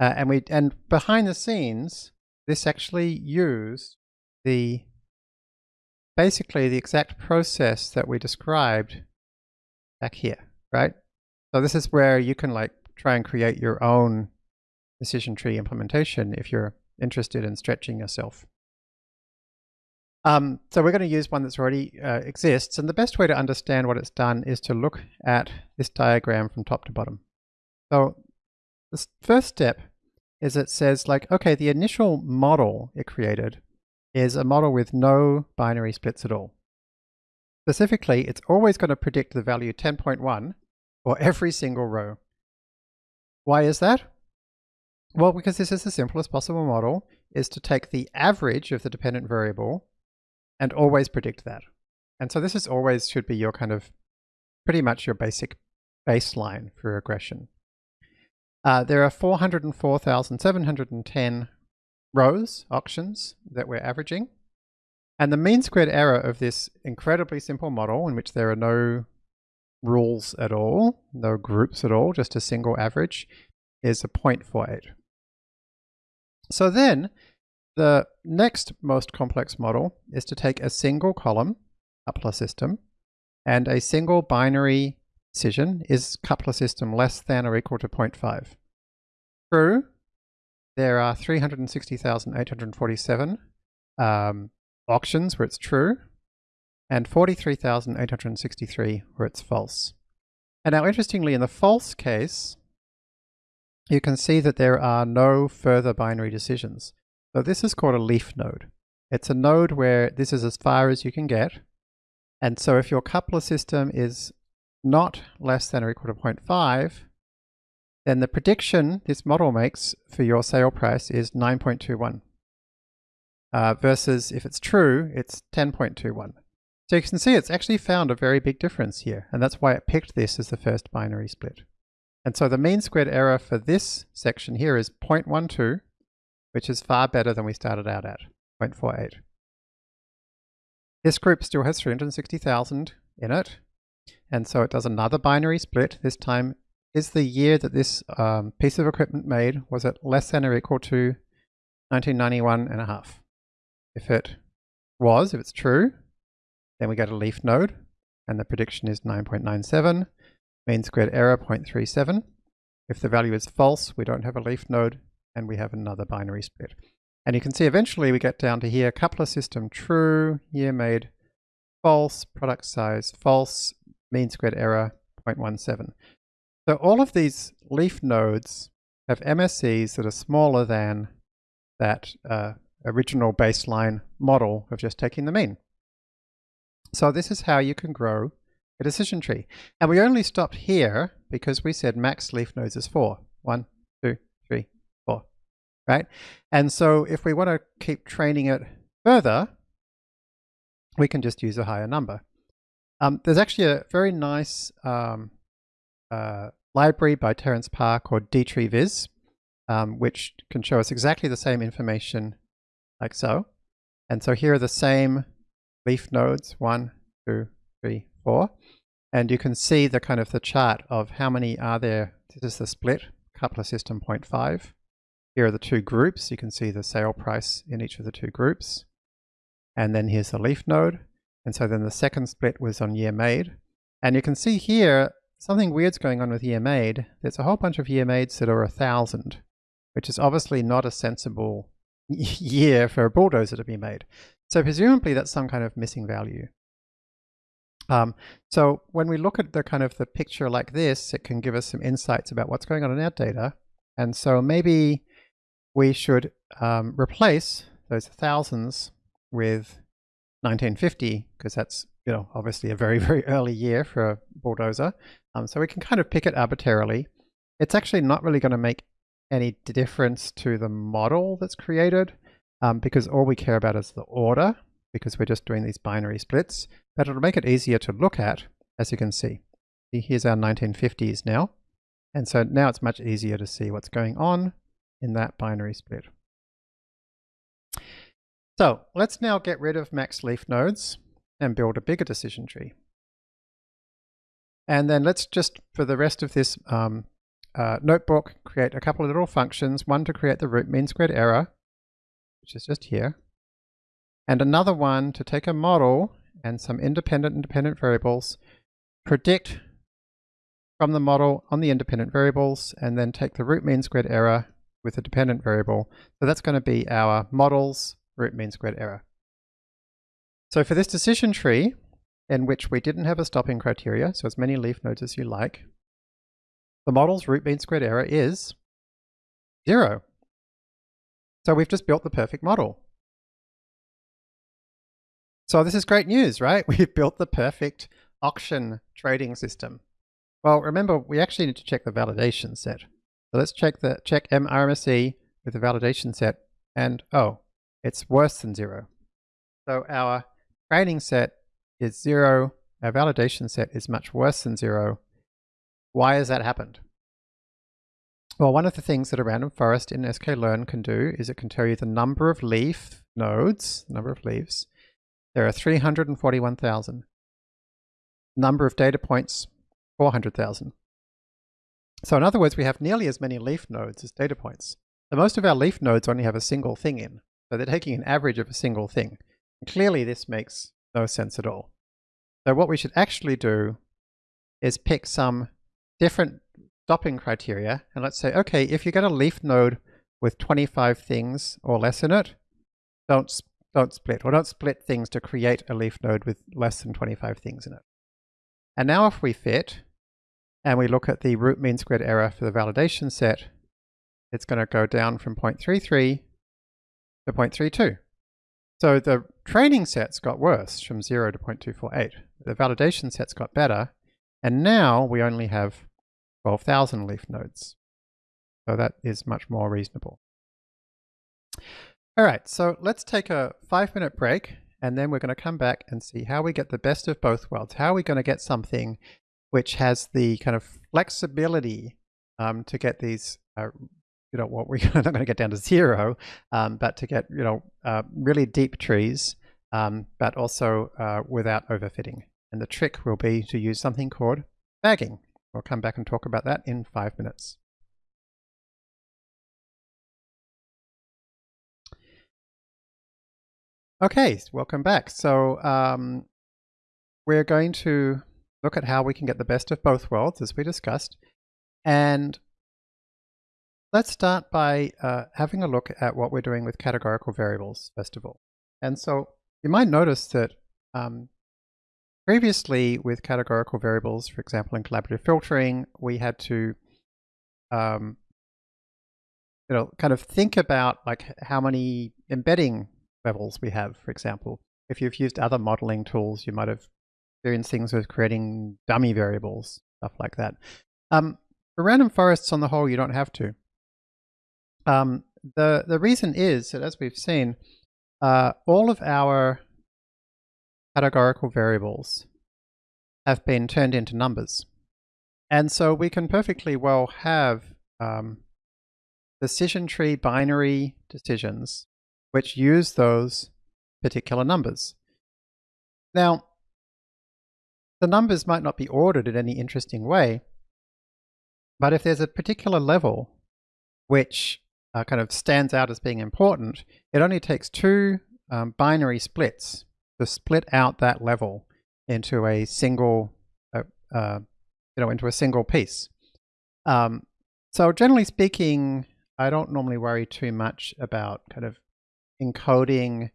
Uh, and we and behind the scenes, this actually used the basically the exact process that we described back here, right? So this is where you can like try and create your own decision tree implementation if you're interested in stretching yourself. Um, so we're going to use one that's already uh, exists, and the best way to understand what it's done is to look at this diagram from top to bottom. So the first step is it says like, okay, the initial model it created is a model with no binary splits at all. Specifically, it's always going to predict the value 10.1 for every single row. Why is that? Well, because this is the simplest possible model, is to take the average of the dependent variable and always predict that. And so this is always should be your kind of pretty much your basic baseline for regression. Uh, there are 404,710 rows, auctions, that we're averaging. And the mean squared error of this incredibly simple model in which there are no rules at all, no groups at all, just a single average, is a 0.48. So then, the next most complex model is to take a single column, coupler system, and a single binary decision is coupler system less than or equal to 0.5. True, there are 360,847 um, auctions where it's true. and 43,863 where it's false. And now interestingly in the false case, you can see that there are no further binary decisions. So this is called a leaf node. It's a node where this is as far as you can get. And so if your coupler system is not less than or equal to 0.5, then the prediction this model makes for your sale price is 9.21. Uh, versus if it's true, it's 10.21. So you can see it's actually found a very big difference here, and that's why it picked this as the first binary split. And so the mean squared error for this section here is 0.12, which is far better than we started out at, 0.48. This group still has 360,000 in it, and so it does another binary split. This time is the year that this um, piece of equipment made, was it less than or equal to 1991 and a half? If it was, if it's true, then we get a leaf node, and the prediction is 9.97, mean squared error 0.37. If the value is false, we don't have a leaf node, and we have another binary split. And you can see eventually we get down to here, coupler system true, year made false, product size false, mean squared error 0.17. So all of these leaf nodes have MSEs that are smaller than that uh, original baseline model of just taking the mean. So this is how you can grow a decision tree. And we only stopped here because we said max leaf nodes is four. One, two, three, four, right? And so if we want to keep training it further, we can just use a higher number. Um, there's actually a very nice um, uh, library by Terence Parr called dtreeviz, um, which can show us exactly the same information like so. And so here are the same leaf nodes, one, two, three, four. And you can see the kind of the chart of how many are there. This is the split, coupler system 0.5. Here are the two groups. You can see the sale price in each of the two groups. And then here's the leaf node. And so then the second split was on year made. And you can see here, something weird's going on with year made. There's a whole bunch of year mades that are a thousand, which is obviously not a sensible year for a bulldozer to be made. So presumably that's some kind of missing value. Um, so when we look at the kind of the picture like this, it can give us some insights about what's going on in our data. And so maybe we should um, replace those thousands with 1950, because that's you know obviously a very, very early year for a bulldozer. Um, so we can kind of pick it arbitrarily. It's actually not really going to make any difference to the model that's created um, because all we care about is the order because we're just doing these binary splits, but it'll make it easier to look at, as you can see. Here's our 1950s now. And so now it's much easier to see what's going on in that binary split. So let's now get rid of max leaf nodes and build a bigger decision tree. And then let's just, for the rest of this um, uh, notebook, create a couple of little functions, one to create the root mean squared error, which is just here, and another one to take a model and some independent independent variables, predict from the model on the independent variables, and then take the root mean squared error with a dependent variable. So that's going to be our model's root mean squared error. So for this decision tree, in which we didn't have a stopping criteria, so as many leaf nodes as you like, the model's root mean squared error is zero. So we've just built the perfect model. So this is great news, right? We've built the perfect auction trading system. Well, remember, we actually need to check the validation set. So let's check the check MRMSE with the validation set, and oh, it's worse than zero. So our training set is zero, our validation set is much worse than zero, why has that happened? Well, one of the things that a random forest in sklearn can do is it can tell you the number of leaf nodes, number of leaves. There are 341,000. Number of data points, 400,000. So in other words, we have nearly as many leaf nodes as data points. So most of our leaf nodes only have a single thing in. So they're taking an average of a single thing. And clearly this makes no sense at all. So what we should actually do is pick some different stopping criteria. And let's say, okay, if you get a leaf node with 25 things or less in it, don't don't split, or don't split things to create a leaf node with less than 25 things in it. And now if we fit, and we look at the root mean squared error for the validation set, it's going to go down from 0.33 to 0.32. So the training sets got worse from 0 to 0.248. The validation sets got better, and now we only have 12,000 leaf nodes. So that is much more reasonable. All right, so let's take a five minute break and then we're going to come back and see how we get the best of both worlds. How are we going to get something which has the kind of flexibility um, to get these, uh, you know, what we're not going to get down to zero, um, but to get, you know, uh, really deep trees, um, but also uh, without overfitting. And the trick will be to use something called bagging. We'll come back and talk about that in five minutes. Okay, welcome back. So um, we're going to look at how we can get the best of both worlds, as we discussed. And let's start by uh, having a look at what we're doing with categorical variables, first of all. And so you might notice that um, previously with categorical variables, for example, in collaborative filtering, we had to um, you know, kind of think about like how many embedding levels we have, for example. If you've used other modeling tools, you might have experienced things with creating dummy variables, stuff like that. Um, for random forests on the whole, you don't have to. Um, the, the reason is that as we've seen, uh, all of our categorical variables have been turned into numbers. And so we can perfectly well have um, decision tree binary decisions which use those particular numbers. Now, the numbers might not be ordered in any interesting way, but if there's a particular level which uh, kind of stands out as being important, it only takes two um, binary splits to split out that level into a single, uh, uh, you know, into a single piece. Um, so generally speaking, I don't normally worry too much about kind of encoding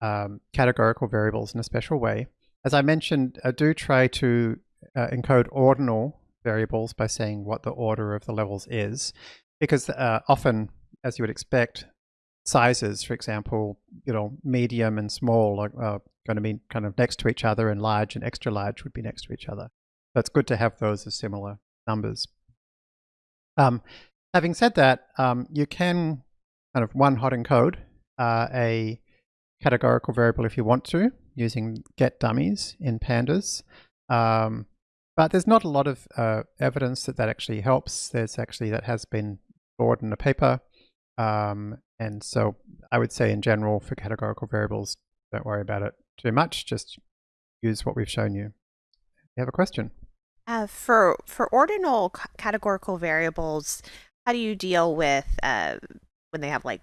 um, categorical variables in a special way. As I mentioned, I do try to uh, encode ordinal variables by saying what the order of the levels is, because uh, often, as you would expect, sizes, for example, you know, medium and small are uh, going to be kind of next to each other, and large and extra large would be next to each other. So it's good to have those as similar numbers. Um, having said that, um, you can kind of one hot encode uh, a categorical variable if you want to, using get dummies in pandas. Um, but there's not a lot of uh, evidence that that actually helps. There's actually, that has been explored in a paper. Um, and so I would say in general for categorical variables, don't worry about it too much. Just use what we've shown you. You have a question?
Uh, for for ordinal categorical variables, how do you deal with uh, when they have like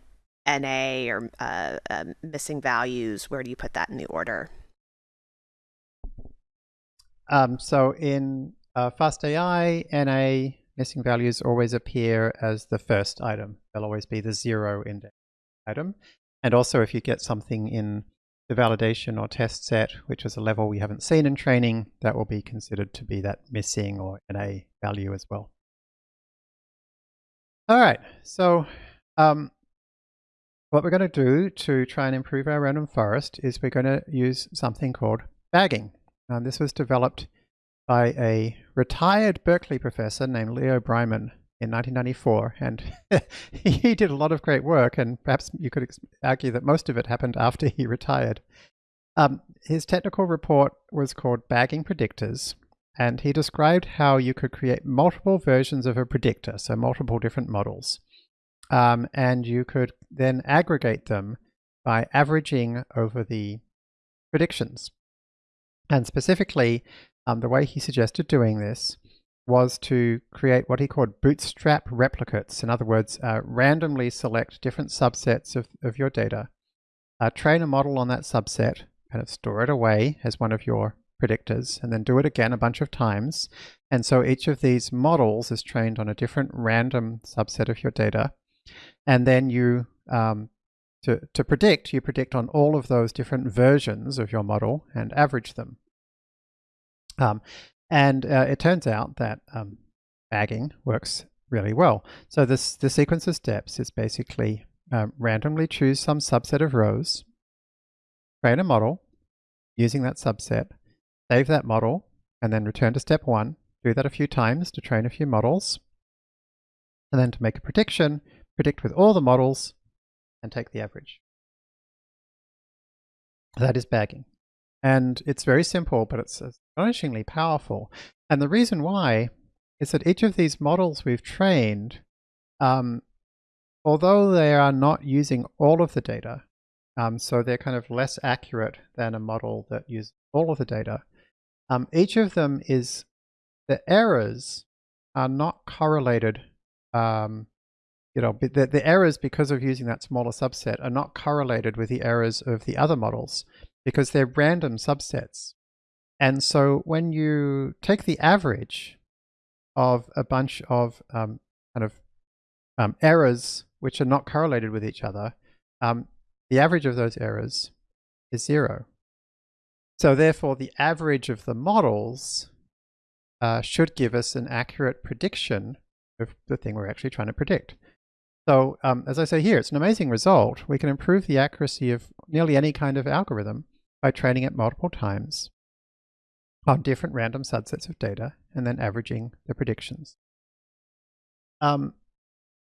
NA or uh, uh, missing values, where do you put that in the order?
Um, so in uh, FastAI, NA missing values always appear as the first item. They'll always be the zero index item. And also if you get something in the validation or test set, which is a level we haven't seen in training, that will be considered to be that missing or NA value as well. All right, so um, what we're going to do to try and improve our random forest is we're going to use something called bagging. And this was developed by a retired Berkeley professor named Leo Breiman in 1994. And he did a lot of great work, and perhaps you could argue that most of it happened after he retired. Um, his technical report was called Bagging Predictors, and he described how you could create multiple versions of a predictor, so multiple different models. Um, and you could then aggregate them by averaging over the predictions. And specifically, um, the way he suggested doing this was to create what he called bootstrap replicates. In other words, uh, randomly select different subsets of, of your data, uh, train a model on that subset, kind of store it away as one of your predictors, and then do it again a bunch of times. And so each of these models is trained on a different random subset of your data and then you um, to, to predict, you predict on all of those different versions of your model and average them. Um, and uh, it turns out that um, bagging works really well. So this the sequence of steps is basically um, randomly choose some subset of rows, create a model using that subset, save that model, and then return to step one. Do that a few times to train a few models. And then to make a prediction, predict with all the models and take the average. That is bagging. And it's very simple, but it's astonishingly powerful. And the reason why is that each of these models we've trained, um, although they are not using all of the data, um, so they're kind of less accurate than a model that uses all of the data, um, each of them is, the errors are not correlated, um, you know, the, the errors because of using that smaller subset are not correlated with the errors of the other models because they're random subsets. And so when you take the average of a bunch of um, kind of um, errors which are not correlated with each other, um, the average of those errors is zero. So therefore, the average of the models uh, should give us an accurate prediction of the thing we're actually trying to predict. So um, as I say here, it's an amazing result. We can improve the accuracy of nearly any kind of algorithm by training it multiple times on different random subsets of data and then averaging the predictions. Um,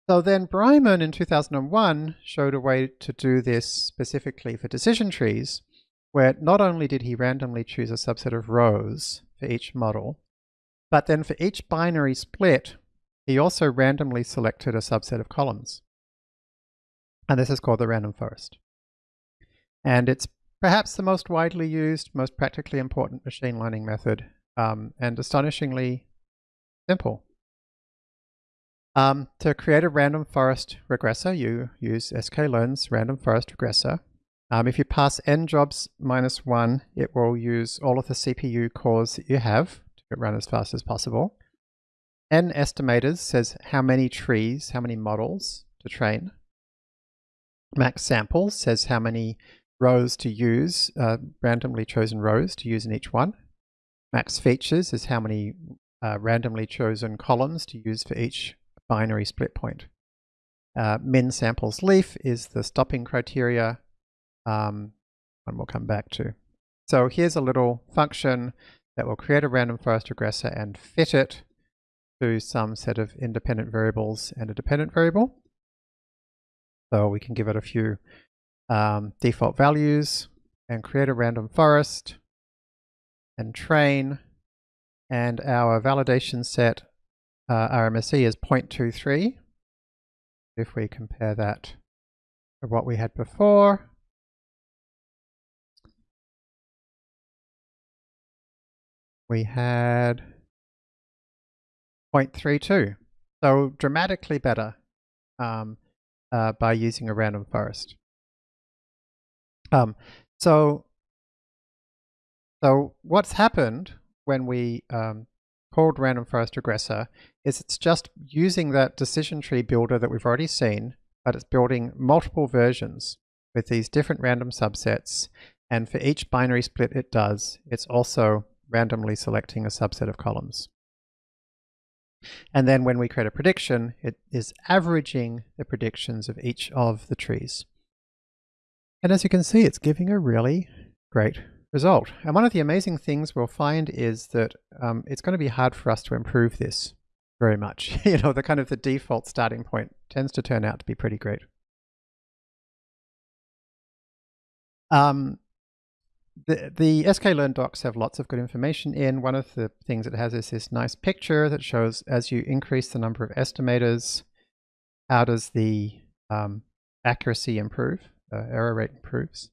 so then Breiman in 2001 showed a way to do this specifically for decision trees, where not only did he randomly choose a subset of rows for each model, but then for each binary split, he also randomly selected a subset of columns. And this is called the random forest. And it's perhaps the most widely used, most practically important machine learning method, um, and astonishingly simple. Um, to create a random forest regressor, you use sklearn's random forest regressor. Um, if you pass n jobs minus one, it will use all of the CPU cores that you have to run as fast as possible. n estimators says how many trees, how many models to train. Max samples says how many rows to use, uh, randomly chosen rows to use in each one. Max features is how many uh, randomly chosen columns to use for each binary split point. Uh, min samples leaf is the stopping criteria, um, and we'll come back to. So here's a little function that will create a random forest regressor and fit it to some set of independent variables and a dependent variable. So we can give it a few um, default values and create a random forest and train. And our validation set uh, RMSE is 0.23 if we compare that to what we had before. We had 0.32 so dramatically better um, uh, by using a random forest um, so, so what's happened when we um, called random forest regressor is it's just using that decision tree builder that we've already seen, but it's building multiple versions with these different random subsets. And for each binary split it does, it's also randomly selecting a subset of columns. And then when we create a prediction, it is averaging the predictions of each of the trees. And as you can see, it's giving a really great result. And one of the amazing things we'll find is that um, it's going to be hard for us to improve this very much. you know, the kind of the default starting point tends to turn out to be pretty great. Um, the, the sklearn docs have lots of good information in. One of the things it has is this nice picture that shows as you increase the number of estimators, how does the um, accuracy improve? Uh, error rate improves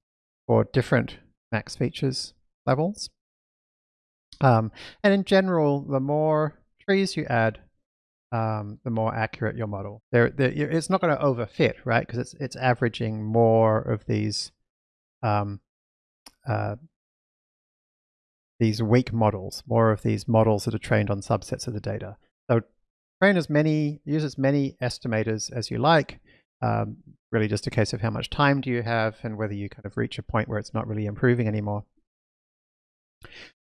for different max features levels. Um, and in general, the more trees you add, um, the more accurate your model. There, it's not going to overfit, right? Because it's it's averaging more of these um, uh, these weak models, more of these models that are trained on subsets of the data. So train as many, use as many estimators as you like, um, really just a case of how much time do you have and whether you kind of reach a point where it's not really improving anymore.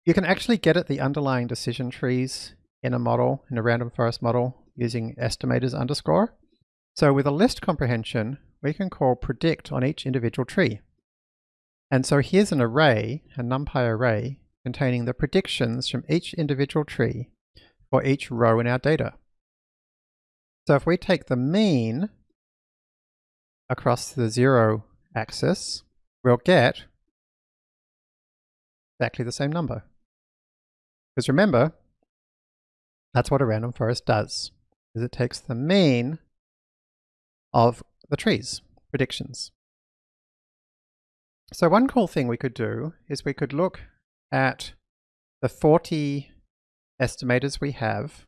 You can actually get at the underlying decision trees in a model, in a random forest model, using estimators underscore. So with a list comprehension, we can call predict on each individual tree. And so here's an array, a NumPy array, containing the predictions from each individual tree for each row in our data. So if we take the mean across the zero axis, we'll get exactly the same number. Because remember, that's what a random forest does, is it takes the mean of the trees, predictions. So one cool thing we could do is we could look at the 40 estimators we have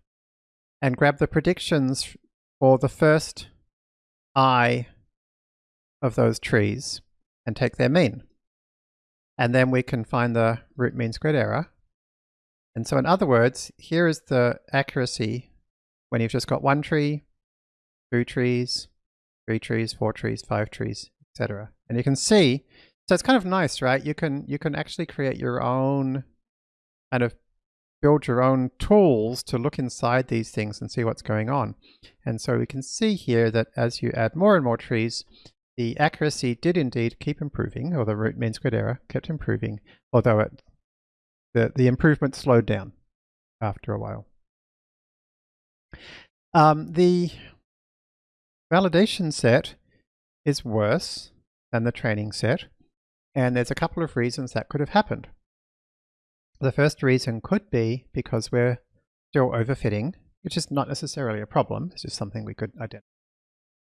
and grab the predictions for the first i of those trees and take their mean. And then we can find the root mean squared error and so in other words, here is the accuracy when you've just got one tree, two trees, three trees, four trees, five trees, etc. And you can see, so it's kind of nice, right? You can you can actually create your own kind of build your own tools to look inside these things and see what's going on. And so we can see here that as you add more and more trees, the accuracy did indeed keep improving, or the root mean squared error kept improving, although it the, the improvement slowed down after a while. Um, the validation set is worse than the training set, and there's a couple of reasons that could have happened. The first reason could be because we're still overfitting, which is not necessarily a problem, it's just something we could identify.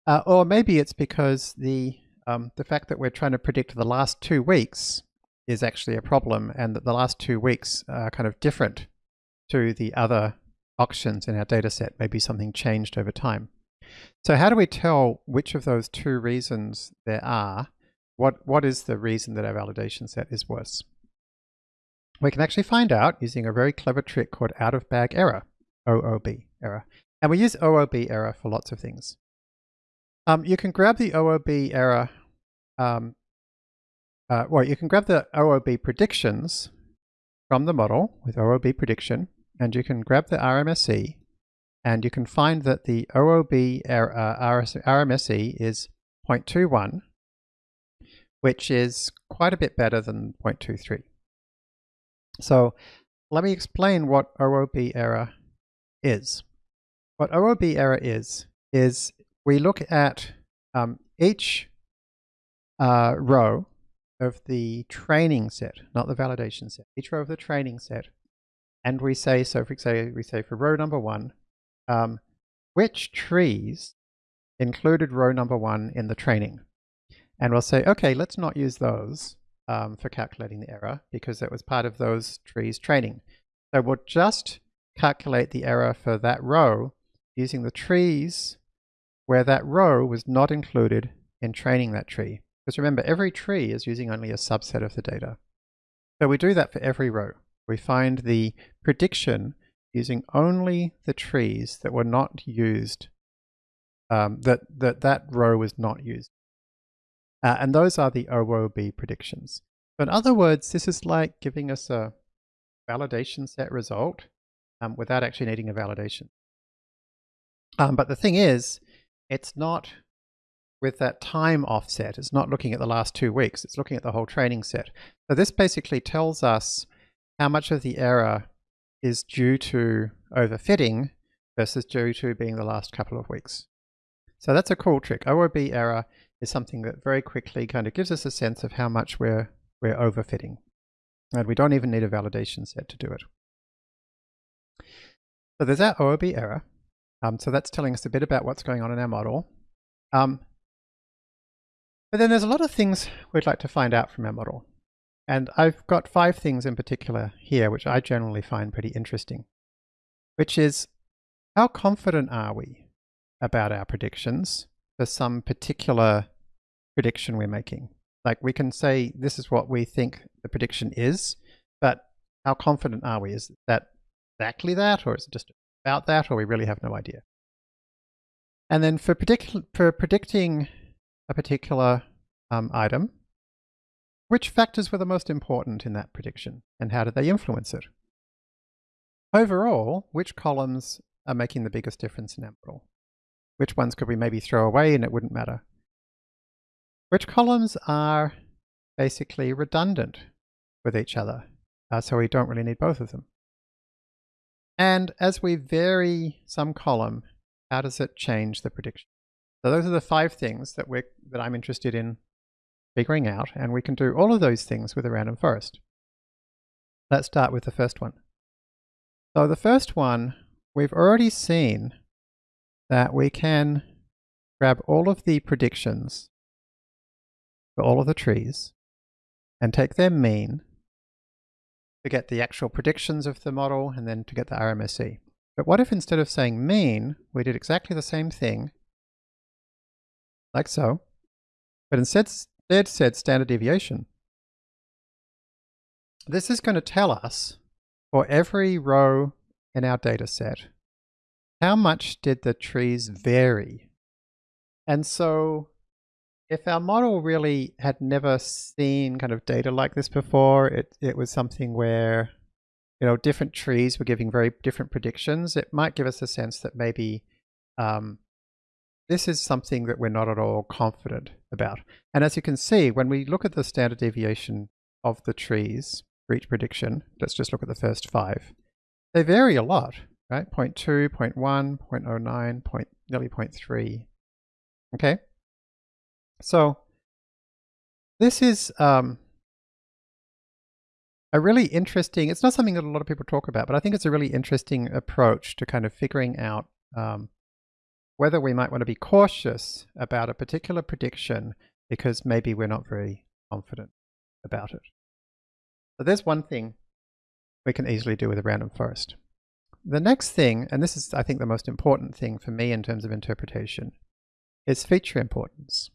Uh, or maybe it's because the, um, the fact that we're trying to predict the last two weeks is actually a problem and that the last two weeks are kind of different to the other auctions in our data set. Maybe something changed over time. So how do we tell which of those two reasons there are? What, what is the reason that our validation set is worse? We can actually find out using a very clever trick called out of bag error, OOB error. And we use OOB error for lots of things. Um, you can grab the OOB error um, uh, well, you can grab the OOB predictions from the model with OOB prediction, and you can grab the RMSE, and you can find that the OOB uh, RMSE is 0.21, which is quite a bit better than 0.23. So let me explain what OOB error is. What OOB error is, is we look at um, each uh, row of the training set, not the validation set, each row of the training set. And we say, so for example, we say for row number one, um, which trees included row number one in the training? And we'll say, okay, let's not use those um, for calculating the error because it was part of those trees training. So we'll just calculate the error for that row using the trees where that row was not included in training that tree. Because remember, every tree is using only a subset of the data. So we do that for every row. We find the prediction using only the trees that were not used, um, that, that that row was not used. Uh, and those are the OOB predictions. So in other words, this is like giving us a validation set result um, without actually needing a validation. Um, but the thing is, it's not with that time offset. It's not looking at the last two weeks, it's looking at the whole training set. So this basically tells us how much of the error is due to overfitting versus due to being the last couple of weeks. So that's a cool trick. OOB error is something that very quickly kind of gives us a sense of how much we're, we're overfitting. And we don't even need a validation set to do it. So there's our OOB error. Um, so that's telling us a bit about what's going on in our model. Um, but then there's a lot of things we'd like to find out from our model. And I've got five things in particular here, which I generally find pretty interesting, which is how confident are we about our predictions for some particular prediction we're making? Like we can say this is what we think the prediction is, but how confident are we? Is that exactly that, or is it just about that, or we really have no idea? And then for, for predicting a particular um, item, which factors were the most important in that prediction and how did they influence it? Overall, which columns are making the biggest difference in our? Which ones could we maybe throw away and it wouldn't matter? Which columns are basically redundant with each other, uh, so we don't really need both of them? And as we vary some column, how does it change the prediction? So those are the five things that we're that I'm interested in figuring out, and we can do all of those things with a random forest. Let's start with the first one. So the first one, we've already seen that we can grab all of the predictions for all of the trees and take their mean to get the actual predictions of the model and then to get the RMSE. But what if instead of saying mean, we did exactly the same thing, like so, but instead, instead said standard deviation? This is going to tell us for every row in our data set, how much did the trees vary? And so if our model really had never seen kind of data like this before, it, it was something where, you know, different trees were giving very different predictions, it might give us a sense that maybe um, this is something that we're not at all confident about. And as you can see, when we look at the standard deviation of the trees for each prediction, let's just look at the first five, they vary a lot, right? 0 0.2, 0 0.1, 0.09, point, nearly 0.3. Okay? So this is um, a really interesting, it's not something that a lot of people talk about, but I think it's a really interesting approach to kind of figuring out um, whether we might want to be cautious about a particular prediction because maybe we're not very confident about it. So there's one thing we can easily do with a random forest. The next thing, and this is I think the most important thing for me in terms of interpretation, is feature importance.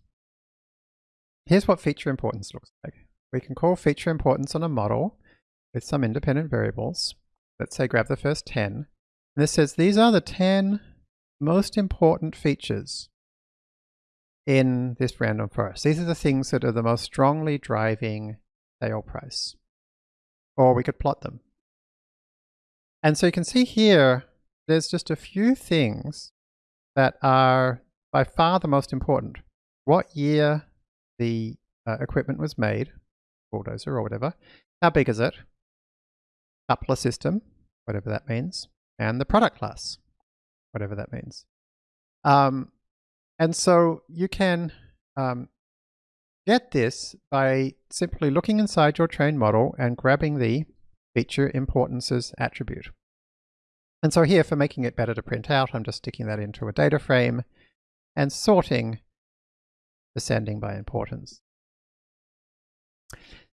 Here's what feature importance looks like. We can call feature importance on a model with some independent variables. Let's say grab the first 10. And this says these are the 10 most important features in this random forest. These are the things that are the most strongly driving sale price. Or we could plot them. And so you can see here, there's just a few things that are by far the most important. What year the uh, equipment was made, bulldozer or whatever. How big is it? Coupler system, whatever that means, and the product class, whatever that means. Um, and so you can um, get this by simply looking inside your trained model and grabbing the feature importances attribute. And so here for making it better to print out, I'm just sticking that into a data frame and sorting descending by importance.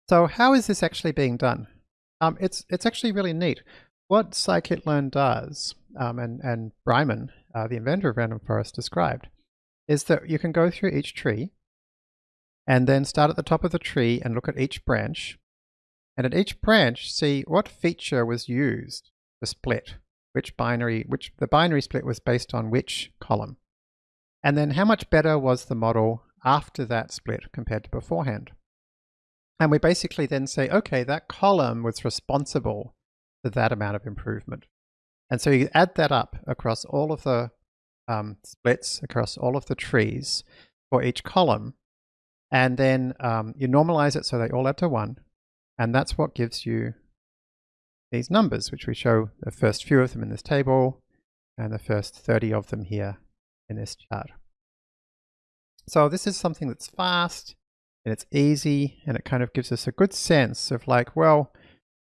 So how is this actually being done? Um, it's, it's actually really neat. What scikit-learn does, um, and, and Breiman, uh, the inventor of random forest, described, is that you can go through each tree and then start at the top of the tree and look at each branch. And at each branch, see what feature was used to split, which binary, which the binary split was based on which column. And then how much better was the model after that split compared to beforehand. And we basically then say, okay, that column was responsible for that amount of improvement. And so you add that up across all of the um, splits, across all of the trees for each column, and then um, you normalize it so they all add to one. And that's what gives you these numbers, which we show the first few of them in this table and the first 30 of them here in this chart. So this is something that's fast and it's easy and it kind of gives us a good sense of like, well,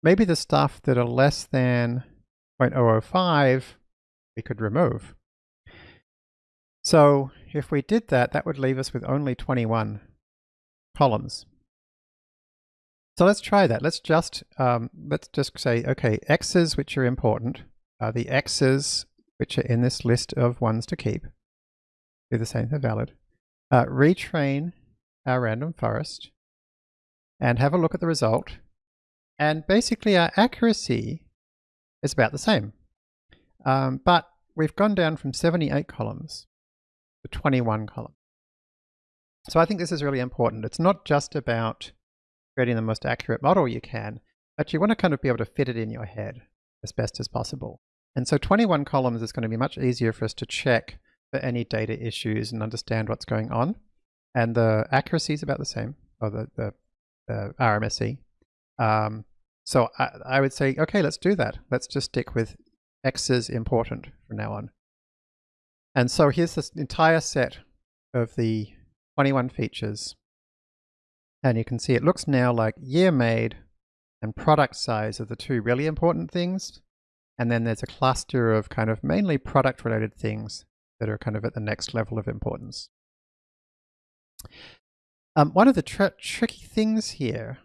maybe the stuff that are less than 0.005 we could remove. So if we did that, that would leave us with only 21 columns. So let's try that. Let's just um, let's just say, okay, x's which are important are the x's which are in this list of ones to keep. Do the same for valid uh, retrain our random forest and have a look at the result. And basically our accuracy is about the same. Um, but we've gone down from 78 columns to 21 columns. So I think this is really important. It's not just about creating the most accurate model you can, but you want to kind of be able to fit it in your head as best as possible. And so 21 columns is going to be much easier for us to check for any data issues and understand what's going on. And the accuracy is about the same, or the, the, the RMSE. Um, so I, I would say, okay, let's do that. Let's just stick with X is important from now on. And so here's this entire set of the 21 features. And you can see it looks now like year made and product size are the two really important things. And then there's a cluster of kind of mainly product related things that are kind of at the next level of importance. Um, one of the tr tricky things here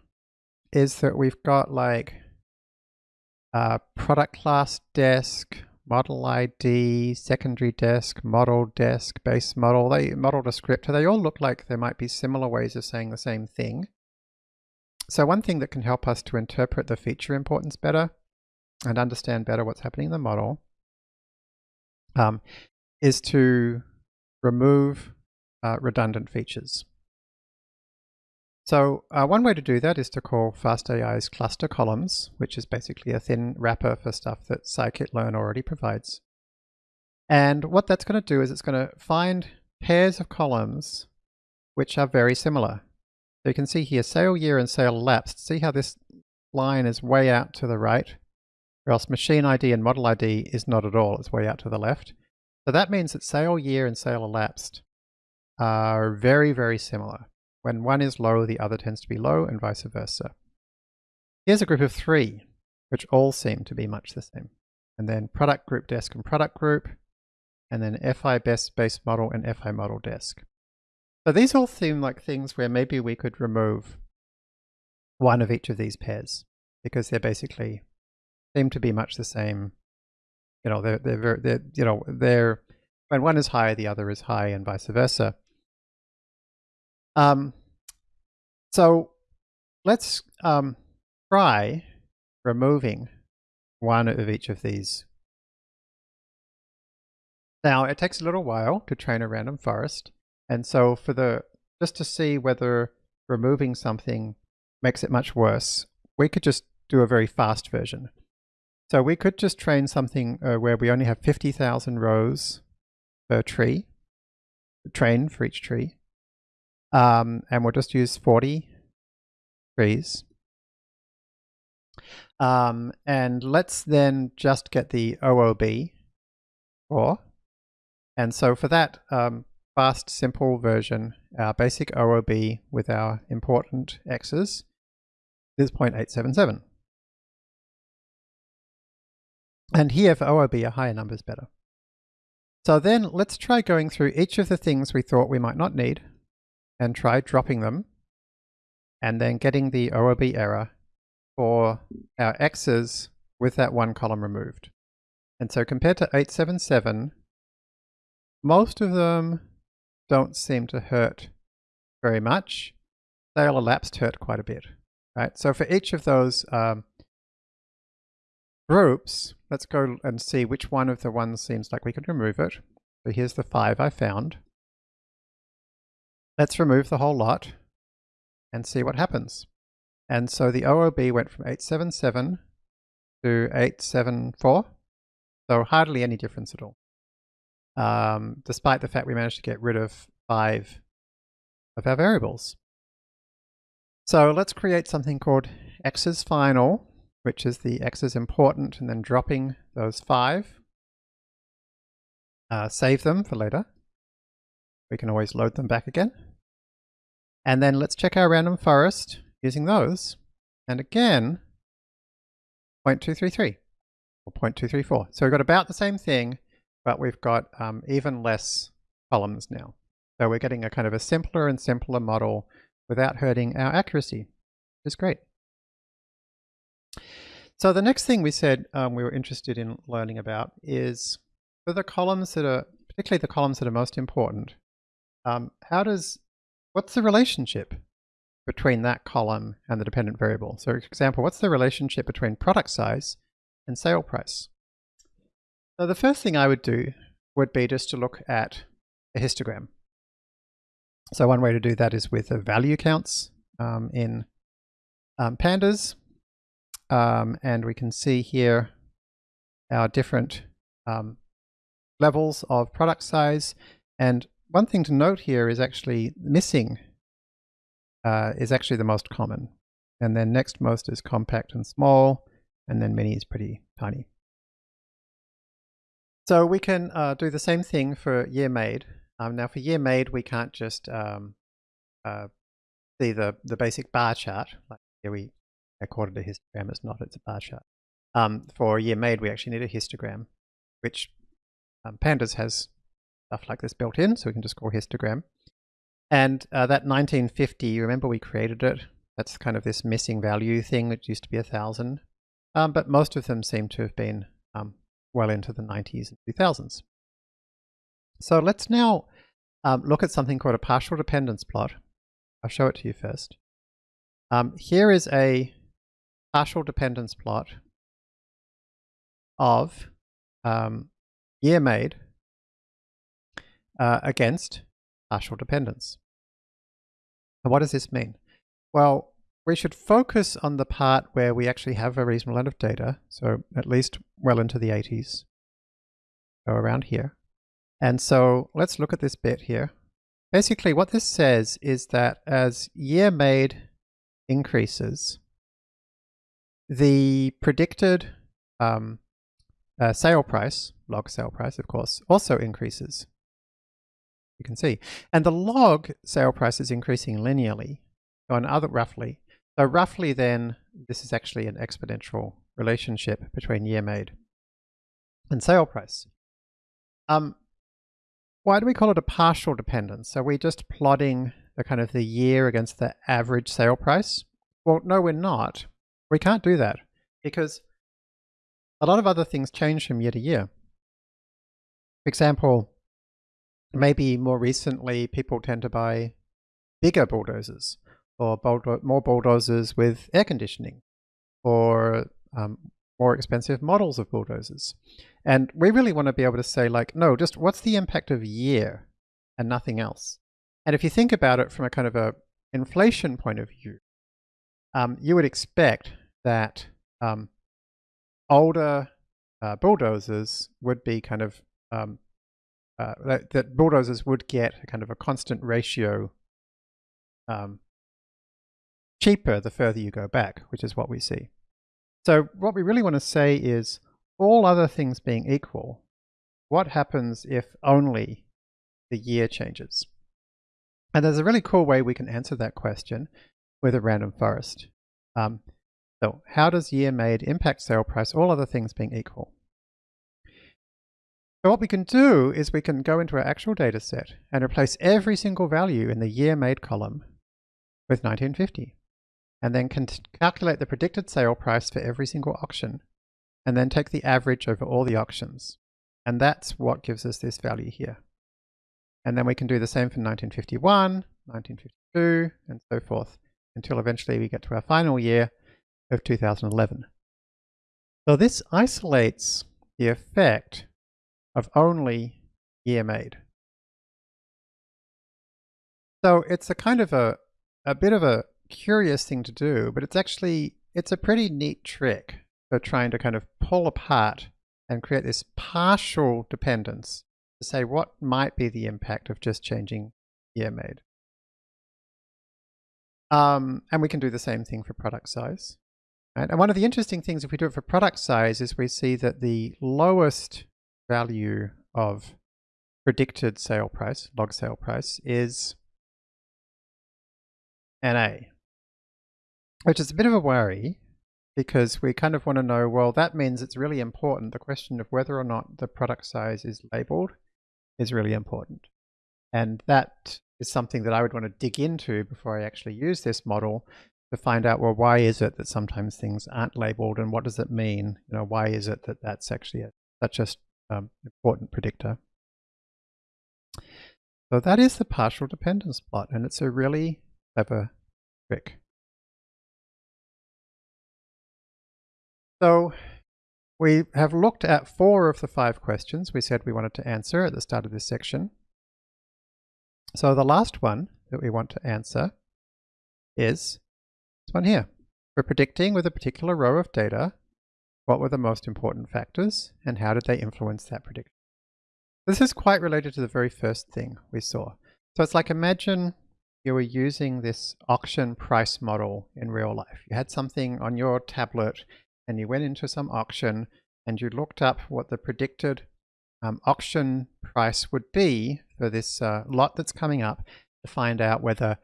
is that we've got like uh, product class desk, model ID, secondary desk, model desk, base model, they model descriptor, they all look like there might be similar ways of saying the same thing. So one thing that can help us to interpret the feature importance better and understand better what's happening in the model um, is to remove uh, redundant features. So uh, one way to do that is to call FastAI's cluster columns, which is basically a thin wrapper for stuff that scikit-learn already provides. And what that's going to do is it's going to find pairs of columns which are very similar. So you can see here sale year and sale elapsed. See how this line is way out to the right? Or else machine ID and model ID is not at all, it's way out to the left. So that means that sale year and sale elapsed are very, very similar. When one is low, the other tends to be low and vice versa. Here's a group of three, which all seem to be much the same. And then product group desk and product group, and then FI best base model and FI model desk. So these all seem like things where maybe we could remove one of each of these pairs because they're basically seem to be much the same. You know, they're, they're, very, they're you know, they're, when one is high, the other is high and vice versa. Um, so let's um, try removing one of each of these. Now it takes a little while to train a random forest. And so for the, just to see whether removing something makes it much worse, we could just do a very fast version. So we could just train something uh, where we only have 50,000 rows per tree, train for each tree. Um, and we'll just use 40 trees. Um, and let's then just get the OOB or and so for that um, fast simple version, our basic OOB with our important x's is 0.877. And here for OOB a higher number is better. So then let's try going through each of the things we thought we might not need and try dropping them and then getting the OOB error for our x's with that one column removed. And so compared to 877, most of them don't seem to hurt very much. Sale elapsed hurt quite a bit, right? So for each of those um, groups, let's go and see which one of the ones seems like we could remove it. So here's the five I found. Let's remove the whole lot and see what happens. And so the OOB went from 877 to 874, so hardly any difference at all. Um, despite the fact we managed to get rid of five of our variables. So let's create something called x's final, which is the x is important, and then dropping those five. Uh, save them for later. We can always load them back again. And then let's check our random forest using those. And again, 0.233 or 0.234. So we've got about the same thing, but we've got um, even less columns now. So we're getting a kind of a simpler and simpler model without hurting our accuracy, which is great. So the next thing we said um, we were interested in learning about is for the columns that are, particularly the columns that are most important, um, how does what's the relationship between that column and the dependent variable? So for example, what's the relationship between product size and sale price? So the first thing I would do would be just to look at a histogram. So one way to do that is with the value counts um, in um, pandas. Um, and we can see here our different um, levels of product size. And one thing to note here is actually missing uh, is actually the most common. And then next most is compact and small, and then mini is pretty tiny. So we can uh, do the same thing for year made. Um, now for year made, we can't just um, uh, see the, the basic bar chart. Like here we accorded a histogram, it's not, it's a bar chart. Um, for year made, we actually need a histogram, which um, Pandas has stuff like this built in, so we can just call histogram. And uh, that 1950, remember we created it? That's kind of this missing value thing that used to be a thousand. Um, but most of them seem to have been um, well into the 90s and 2000s. So let's now um, look at something called a partial dependence plot. I'll show it to you first. Um, here is a partial dependence plot of um, year made uh, against partial dependence. And what does this mean? Well, we should focus on the part where we actually have a reasonable amount of data, so at least well into the 80s, so around here. And so let's look at this bit here. Basically what this says is that as year made increases, the predicted um, uh, sale price, log sale price of course, also increases you can see. And the log sale price is increasing linearly on other roughly. So roughly then, this is actually an exponential relationship between year made and sale price. Um, why do we call it a partial dependence? So we're just plotting the kind of the year against the average sale price? Well, no, we're not. We can't do that because a lot of other things change from year to year. For example, maybe more recently people tend to buy bigger bulldozers or more bulldozers with air conditioning or um, more expensive models of bulldozers. And we really want to be able to say like, no, just what's the impact of year and nothing else? And if you think about it from a kind of a inflation point of view, um, you would expect that um, older uh, bulldozers would be kind of um, uh, that, that, bulldozers would get a kind of a constant ratio um, cheaper the further you go back, which is what we see. So what we really want to say is all other things being equal, what happens if only the year changes? And there's a really cool way we can answer that question with a random forest. Um, so how does year made impact sale price, all other things being equal? So what we can do is we can go into our actual data set and replace every single value in the year made column with 1950 and then can calculate the predicted sale price for every single auction and then take the average over all the auctions. And that's what gives us this value here. And then we can do the same for 1951, 1952, and so forth until eventually we get to our final year of 2011. So this isolates the effect of only year made. So it's a kind of a, a bit of a curious thing to do, but it's actually, it's a pretty neat trick for trying to kind of pull apart and create this partial dependence to say what might be the impact of just changing year made. Um, and we can do the same thing for product size. And one of the interesting things if we do it for product size is we see that the lowest value of predicted sale price, log sale price, is NA, which is a bit of a worry because we kind of want to know, well, that means it's really important. The question of whether or not the product size is labeled is really important. And that is something that I would want to dig into before I actually use this model to find out, well, why is it that sometimes things aren't labeled and what does it mean? You know, why is it that that's actually a, such an um, important predictor. So that is the partial dependence plot, and it's a really clever trick. So we have looked at four of the five questions we said we wanted to answer at the start of this section. So the last one that we want to answer is this one here. We're predicting with a particular row of data what were the most important factors and how did they influence that prediction. This is quite related to the very first thing we saw. So it's like imagine you were using this auction price model in real life. You had something on your tablet and you went into some auction and you looked up what the predicted um, auction price would be for this uh, lot that's coming up to find out whether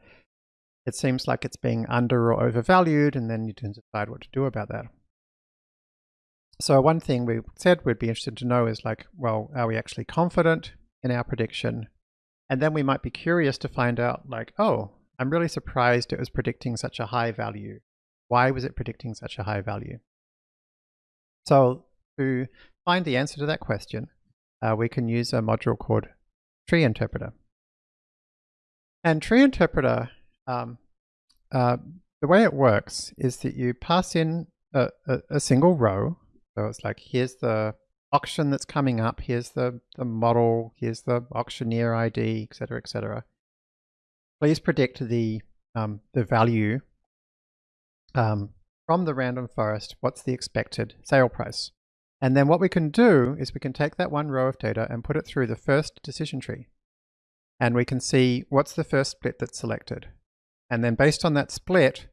it seems like it's being under or overvalued and then you can decide what to do about that. So one thing we said we'd be interested to know is like, well, are we actually confident in our prediction? And then we might be curious to find out like, oh, I'm really surprised it was predicting such a high value. Why was it predicting such a high value? So to find the answer to that question, uh, we can use a module called Tree Interpreter. And Tree Interpreter, um, uh, the way it works is that you pass in a, a, a single row so it's like, here's the auction that's coming up, here's the, the model, here's the auctioneer ID, etc., etc. Please predict the, um, the value um, from the random forest, what's the expected sale price. And then what we can do is we can take that one row of data and put it through the first decision tree. And we can see what's the first split that's selected. And then based on that split,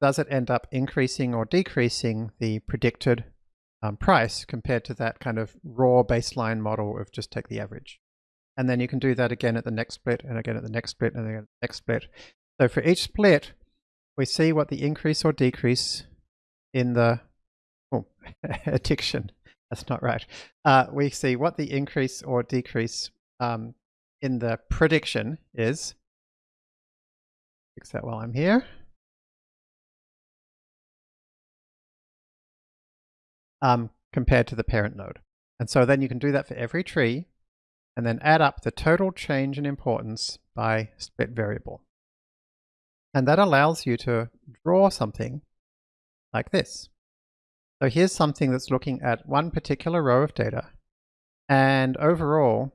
does it end up increasing or decreasing the predicted um, price compared to that kind of raw baseline model of just take the average. And then you can do that again at the next split and again at the next split and again at the next split. So for each split, we see what the increase or decrease in the oh, addiction. That's not right. Uh, we see what the increase or decrease um, in the prediction is. Fix that while I'm here. um, compared to the parent node. And so then you can do that for every tree and then add up the total change in importance by split variable. And that allows you to draw something like this. So here's something that's looking at one particular row of data. And overall,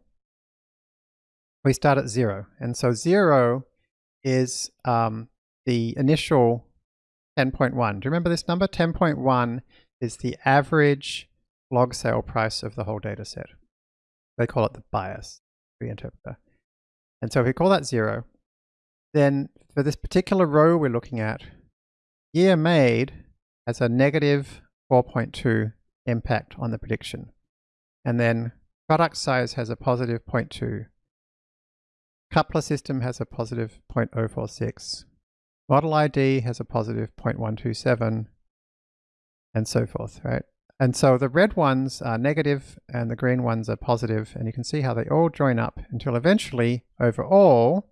we start at zero. And so zero is um, the initial 10.1. Do you remember this number? 10.1 is the average log sale price of the whole data set. They call it the bias tree interpreter. And so if we call that zero, then for this particular row we're looking at, year made has a negative 4.2 impact on the prediction. And then product size has a positive 0.2. Coupler system has a positive 0.046. Model ID has a positive 0.127 and so forth, right? And so the red ones are negative and the green ones are positive, and you can see how they all join up until eventually, overall,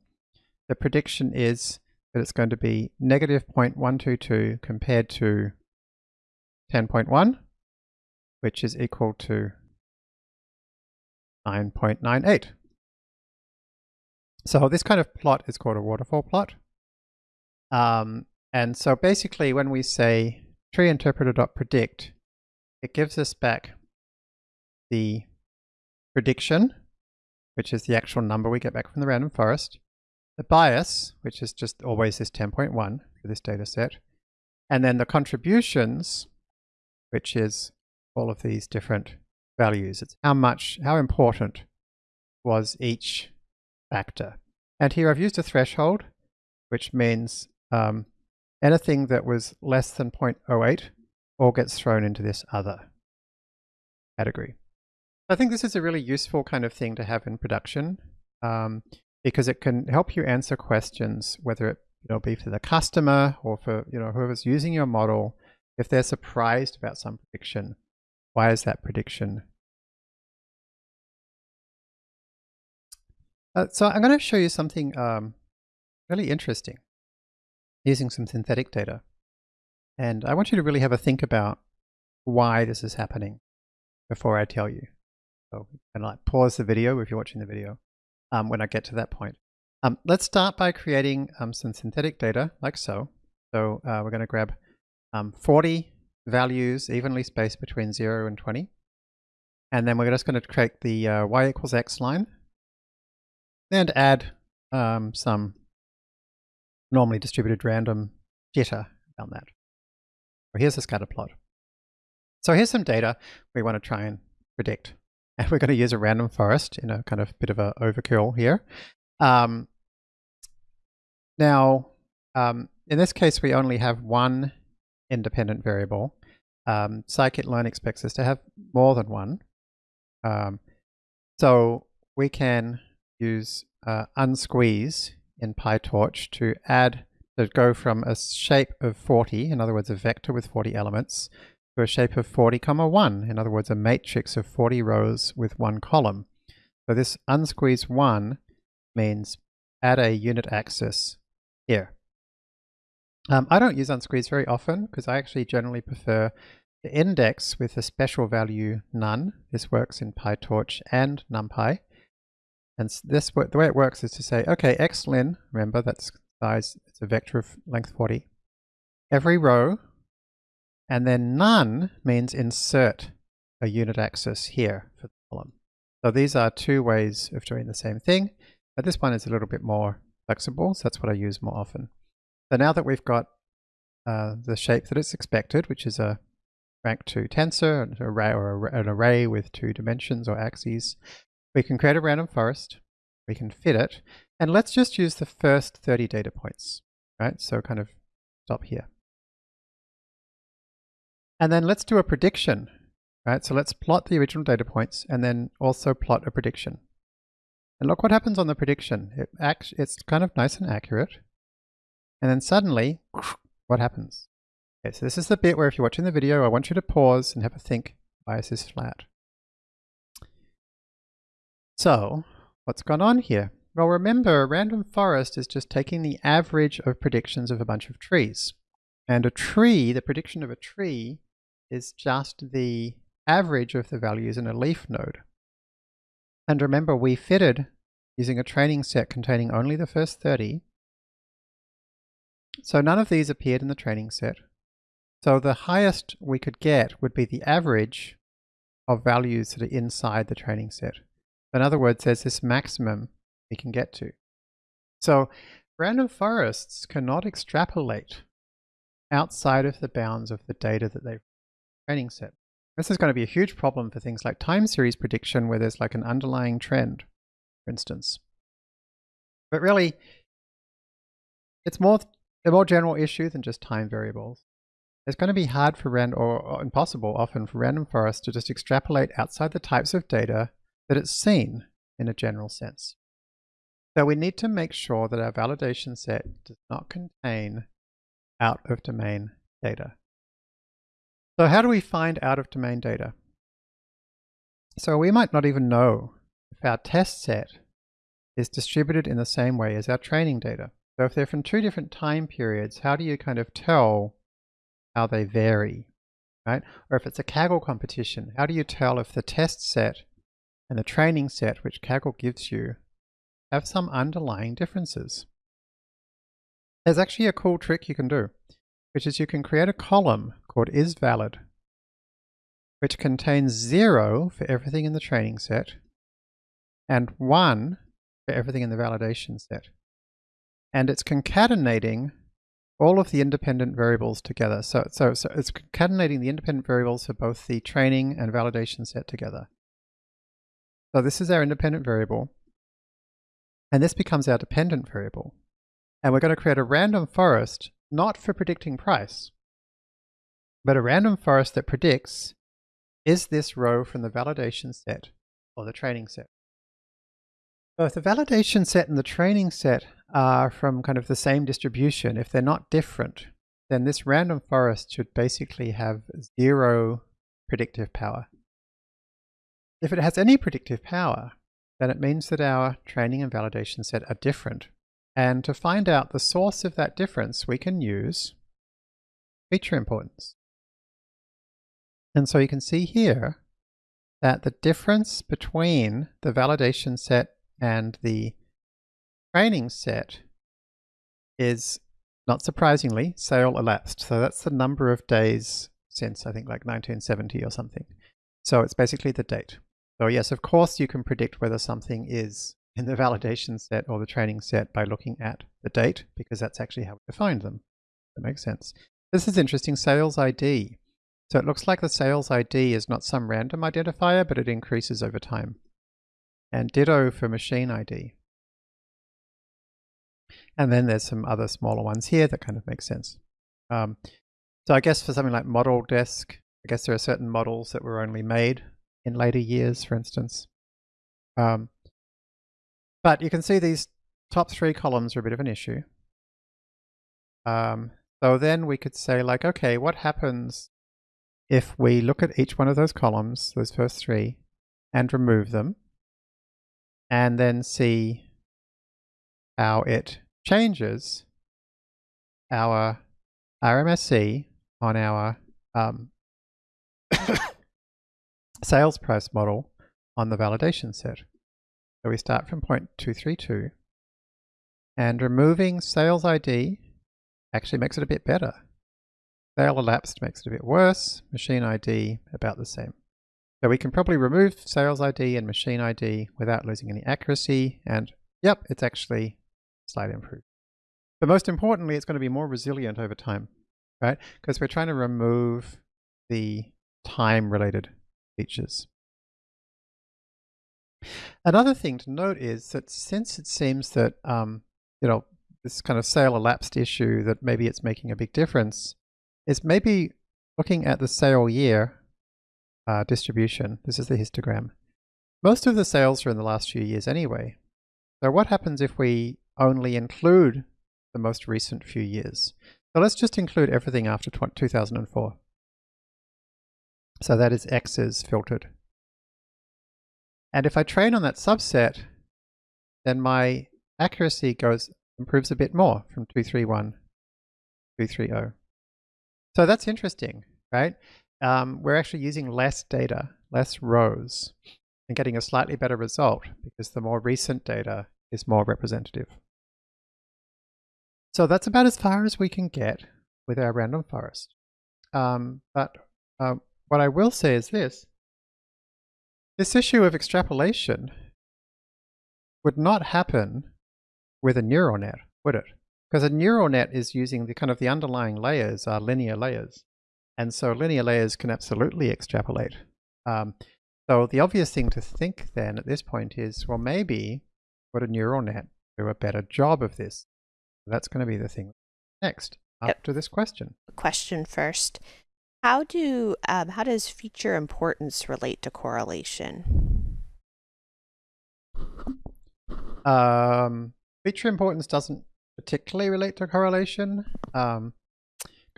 the prediction is that it's going to be negative 0.122 compared to 10.1, which is equal to 9.98. So this kind of plot is called a waterfall plot. Um, and so basically when we say tree interpreter.predict, it gives us back the prediction, which is the actual number we get back from the random forest, the bias, which is just always this 10.1 for this data set, and then the contributions, which is all of these different values. It's how much, how important was each factor. And here I've used a threshold, which means um, Anything that was less than 0.08 all gets thrown into this other category. I think this is a really useful kind of thing to have in production um, because it can help you answer questions, whether it you know, be for the customer or for you know whoever's using your model. If they're surprised about some prediction, why is that prediction? Uh, so I'm going to show you something um, really interesting using some synthetic data. And I want you to really have a think about why this is happening before I tell you. So and like pause the video if you're watching the video um, when I get to that point. Um, let's start by creating um, some synthetic data like so. So uh, we're going to grab um, 40 values evenly spaced between 0 and 20. And then we're just going to create the uh, y equals x line and add um, some normally distributed random jitter around that. Well, here's a scatter plot. So here's some data we want to try and predict. And we're going to use a random forest in a kind of bit of a overkill here. Um, now, um, in this case, we only have one independent variable. Um, scikit-learn expects us to have more than one. Um, so we can use uh, unsqueeze in PyTorch to add, to go from a shape of 40, in other words, a vector with 40 elements, to a shape of 40 comma 1, in other words, a matrix of 40 rows with one column. So this unsqueeze 1 means add a unit axis here. Um, I don't use unsqueeze very often because I actually generally prefer the index with a special value none. This works in PyTorch and NumPy. And this the way it works is to say, okay, xlen, remember that's size, it's a vector of length 40. Every row, and then none means insert a unit axis here for the column. So these are two ways of doing the same thing, but this one is a little bit more flexible, so that's what I use more often. So now that we've got uh, the shape that it's expected, which is a rank 2 tensor, an array or an array with two dimensions or axes, we can create a random forest, we can fit it, and let's just use the first 30 data points, right? So kind of stop here. And then let's do a prediction, right? So let's plot the original data points and then also plot a prediction. And look what happens on the prediction. It acts, it's kind of nice and accurate. And then suddenly, what happens? Okay, so this is the bit where if you're watching the video, I want you to pause and have a think, bias is flat. So, what's gone on here? Well, remember, a random forest is just taking the average of predictions of a bunch of trees. And a tree, the prediction of a tree, is just the average of the values in a leaf node. And remember, we fitted using a training set containing only the first 30. So none of these appeared in the training set. So the highest we could get would be the average of values that are inside the training set. In other words, there's this maximum we can get to. So random forests cannot extrapolate outside of the bounds of the data that they've training set. This is going to be a huge problem for things like time series prediction where there's like an underlying trend, for instance. But really, it's more a more general issue than just time variables. It's going to be hard for random, or impossible often for random forests to just extrapolate outside the types of data that it's seen in a general sense. So we need to make sure that our validation set does not contain out of domain data. So how do we find out of domain data? So we might not even know if our test set is distributed in the same way as our training data. So if they're from two different time periods, how do you kind of tell how they vary, right? Or if it's a Kaggle competition, how do you tell if the test set and the training set which Kaggle gives you have some underlying differences? There's actually a cool trick you can do, which is you can create a column called isValid, which contains zero for everything in the training set and one for everything in the validation set. And it's concatenating all of the independent variables together. So, so, so it's concatenating the independent variables for both the training and validation set together. So this is our independent variable. And this becomes our dependent variable. And we're going to create a random forest, not for predicting price, but a random forest that predicts is this row from the validation set or the training set. So if the validation set and the training set are from kind of the same distribution, if they're not different, then this random forest should basically have zero predictive power. If it has any predictive power, then it means that our training and validation set are different. And to find out the source of that difference, we can use feature importance. And so you can see here that the difference between the validation set and the training set is, not surprisingly, sale elapsed. So that's the number of days since, I think, like 1970 or something. So it's basically the date. So yes, of course you can predict whether something is in the validation set or the training set by looking at the date because that's actually how we defined them. That makes sense. This is interesting, sales ID. So it looks like the sales ID is not some random identifier, but it increases over time. And ditto for machine ID. And then there's some other smaller ones here that kind of make sense. Um, so I guess for something like model desk, I guess there are certain models that were only made in later years, for instance. Um, but you can see these top three columns are a bit of an issue. Um, so then we could say like, okay, what happens if we look at each one of those columns, those first three, and remove them, and then see how it changes our RMSE on our um, sales price model on the validation set. So we start from point 232 and removing sales ID actually makes it a bit better. Sale elapsed makes it a bit worse, machine ID about the same. So we can probably remove sales ID and machine ID without losing any accuracy and yep, it's actually slightly improved. But most importantly, it's going to be more resilient over time, right? Because we're trying to remove the time-related features. Another thing to note is that since it seems that, um, you know, this kind of sale elapsed issue that maybe it's making a big difference, is maybe looking at the sale year uh, distribution. This is the histogram. Most of the sales are in the last few years anyway. So what happens if we only include the most recent few years? So let's just include everything after 2004. So that is X's filtered. And if I train on that subset, then my accuracy goes improves a bit more from 231 to 230. So that's interesting, right? Um, we're actually using less data, less rows, and getting a slightly better result because the more recent data is more representative. So that's about as far as we can get with our random forest. Um, but uh, what I will say is this. This issue of extrapolation would not happen with a neural net, would it? Because a neural net is using the kind of the underlying layers are linear layers. And so linear layers can absolutely extrapolate. Um, so the obvious thing to think then at this point is, well, maybe would a neural net do a better job of this? That's going to be the thing next after yep. this question.
Question first. How do um, how does feature importance relate to correlation?
Um, feature importance doesn't particularly relate to correlation. Um,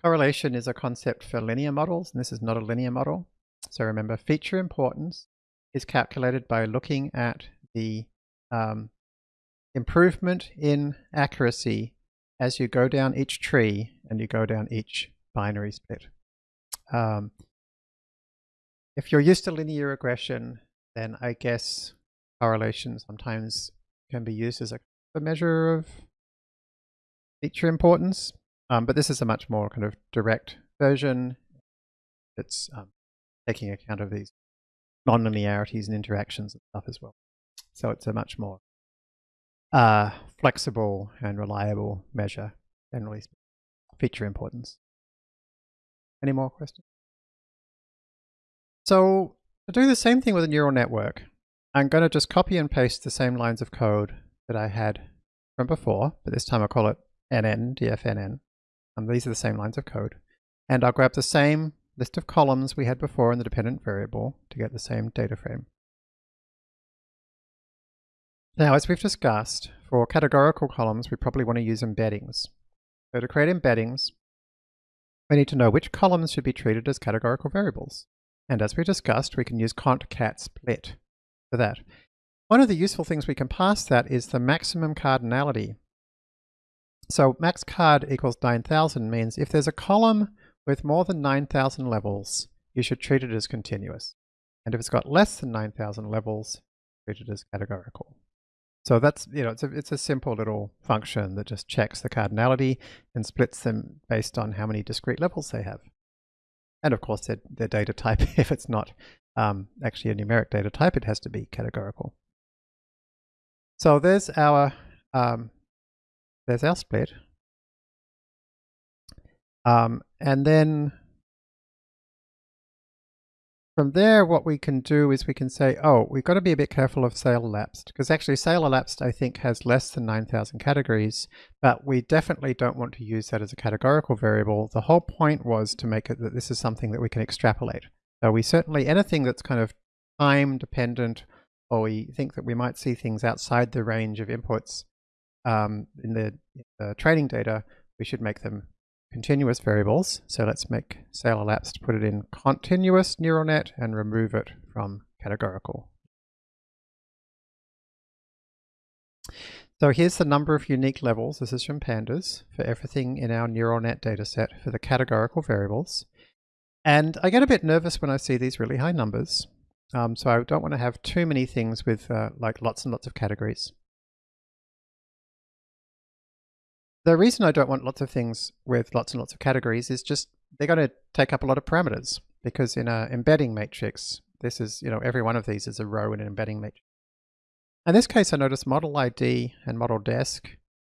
correlation is a concept for linear models, and this is not a linear model. So remember, feature importance is calculated by looking at the um, improvement in accuracy as you go down each tree and you go down each binary split. Um, if you're used to linear regression, then I guess correlation sometimes can be used as a, a measure of feature importance. Um, but this is a much more kind of direct version. It's um, taking account of these non-linearities and interactions and stuff as well. So it's a much more uh, flexible and reliable measure, generally feature importance. Any more questions? So to do the same thing with a neural network, I'm going to just copy and paste the same lines of code that I had from before, but this time I'll call it NN, DFNN. And these are the same lines of code. And I'll grab the same list of columns we had before in the dependent variable to get the same data frame. Now, as we've discussed, for categorical columns, we probably want to use embeddings. So to create embeddings, we need to know which columns should be treated as categorical variables. And as we discussed, we can use cont.cat split for that. One of the useful things we can pass that is the maximum cardinality. So max card equals 9,000 means if there's a column with more than 9,000 levels, you should treat it as continuous. And if it's got less than 9,000 levels, treat it as categorical. So that's, you know, it's a, it's a simple little function that just checks the cardinality and splits them based on how many discrete levels they have. And of course, their, their data type, if it's not um, actually a numeric data type, it has to be categorical. So there's our um, there's our split. Um, and then from there, what we can do is we can say, oh, we've got to be a bit careful of Sale elapsed, because actually Sale elapsed, I think, has less than 9,000 categories, but we definitely don't want to use that as a categorical variable. The whole point was to make it that this is something that we can extrapolate. So we certainly, anything that's kind of time dependent, or we think that we might see things outside the range of inputs um, in the, in the training data, we should make them continuous variables. So let's make sale elapsed, to put it in continuous neural net and remove it from categorical. So here's the number of unique levels, this is from pandas, for everything in our neural net dataset for the categorical variables. And I get a bit nervous when I see these really high numbers. Um, so I don't want to have too many things with uh, like lots and lots of categories. The reason I don't want lots of things with lots and lots of categories is just they're going to take up a lot of parameters because in an embedding matrix, this is, you know, every one of these is a row in an embedding matrix. In this case, I notice model ID and model desk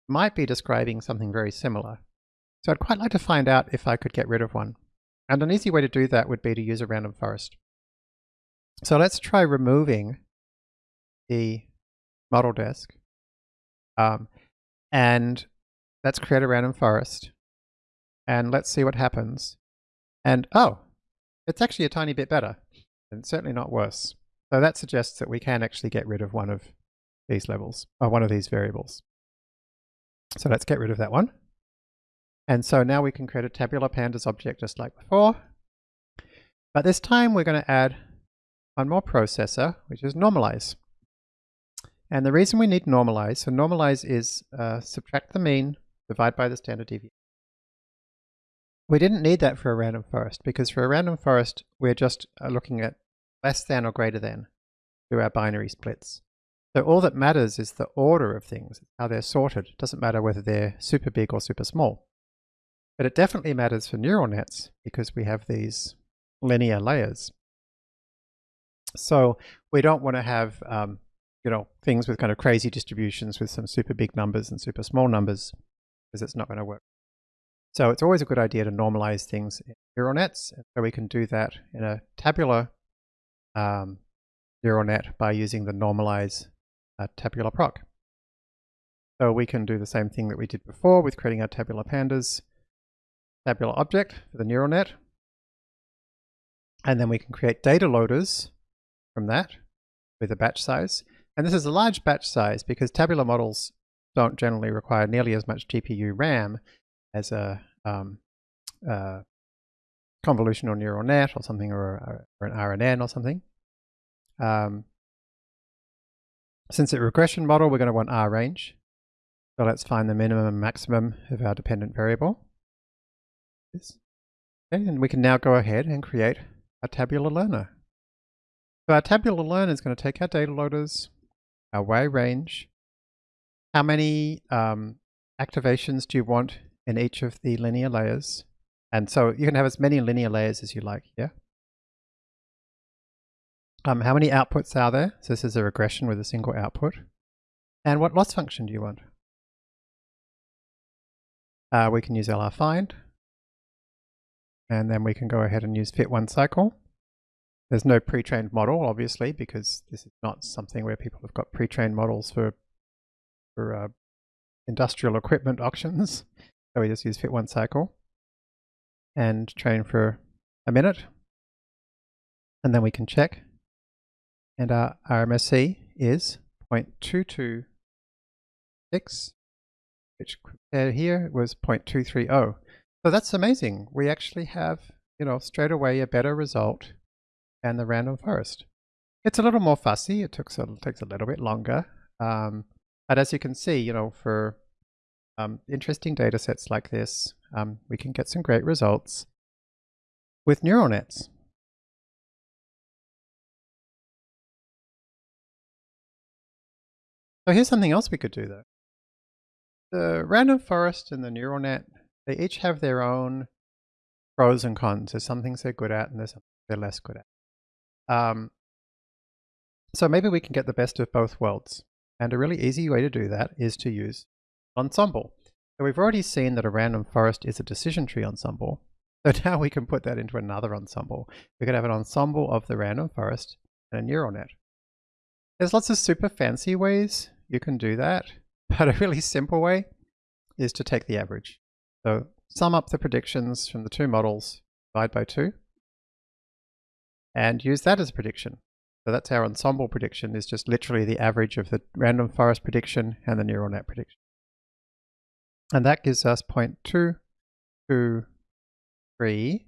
might be describing something very similar. So I'd quite like to find out if I could get rid of one. And an easy way to do that would be to use a random forest. So let's try removing the model desk. Um, and Let's create a random forest. And let's see what happens. And oh, it's actually a tiny bit better. And certainly not worse. So that suggests that we can actually get rid of one of these levels, or one of these variables. So let's get rid of that one. And so now we can create a tabular pandas object just like before. But this time we're going to add one more processor, which is normalize. And the reason we need normalize, so normalize is uh, subtract the mean divide by the standard deviation. We didn't need that for a random forest because for a random forest, we're just uh, looking at less than or greater than through our binary splits. So all that matters is the order of things, how they're sorted. It doesn't matter whether they're super big or super small. But it definitely matters for neural nets because we have these linear layers. So we don't want to have um, you know, things with kind of crazy distributions with some super big numbers and super small numbers because it's not going to work. So it's always a good idea to normalize things in neural nets. So we can do that in a tabular um, neural net by using the normalize uh, tabular proc. So we can do the same thing that we did before with creating our tabular pandas tabular object for the neural net. And then we can create data loaders from that with a batch size. And this is a large batch size because tabular models don't generally require nearly as much GPU RAM as a um, uh, convolutional neural net or something, or, or an RNN or something. Um, since it's a regression model, we're going to want R range. So let's find the minimum and maximum of our dependent variable. This. Okay, and we can now go ahead and create a tabular learner. So our tabular learner is going to take our data loaders, our Y range, how many um, activations do you want in each of the linear layers? And so you can have as many linear layers as you like here. Um, how many outputs are there? So this is a regression with a single output. And what loss function do you want? Uh, we can use LR find. And then we can go ahead and use fit one cycle. There's no pre-trained model, obviously, because this is not something where people have got pre-trained models for for uh, industrial equipment auctions. So we just use fit one cycle and train for a minute. And then we can check. And our RMSE is 0.226, which compared here was 0.230. So that's amazing. We actually have, you know, straight away a better result than the random forest. It's a little more fussy. It takes a, takes a little bit longer. Um, but as you can see, you know, for um, interesting data sets like this, um, we can get some great results with neural nets. So here's something else we could do though. The random forest and the neural net, they each have their own pros and cons. There's some things they're good at and there's some they're less good at. Um, so maybe we can get the best of both worlds. And a really easy way to do that is to use ensemble. So we've already seen that a random forest is a decision tree ensemble. So now we can put that into another ensemble. We could have an ensemble of the random forest and a neural net. There's lots of super fancy ways you can do that, but a really simple way is to take the average. So sum up the predictions from the two models, divide by two, and use that as a prediction. So that's our ensemble prediction is just literally the average of the random forest prediction and the neural net prediction. And that gives us 0.223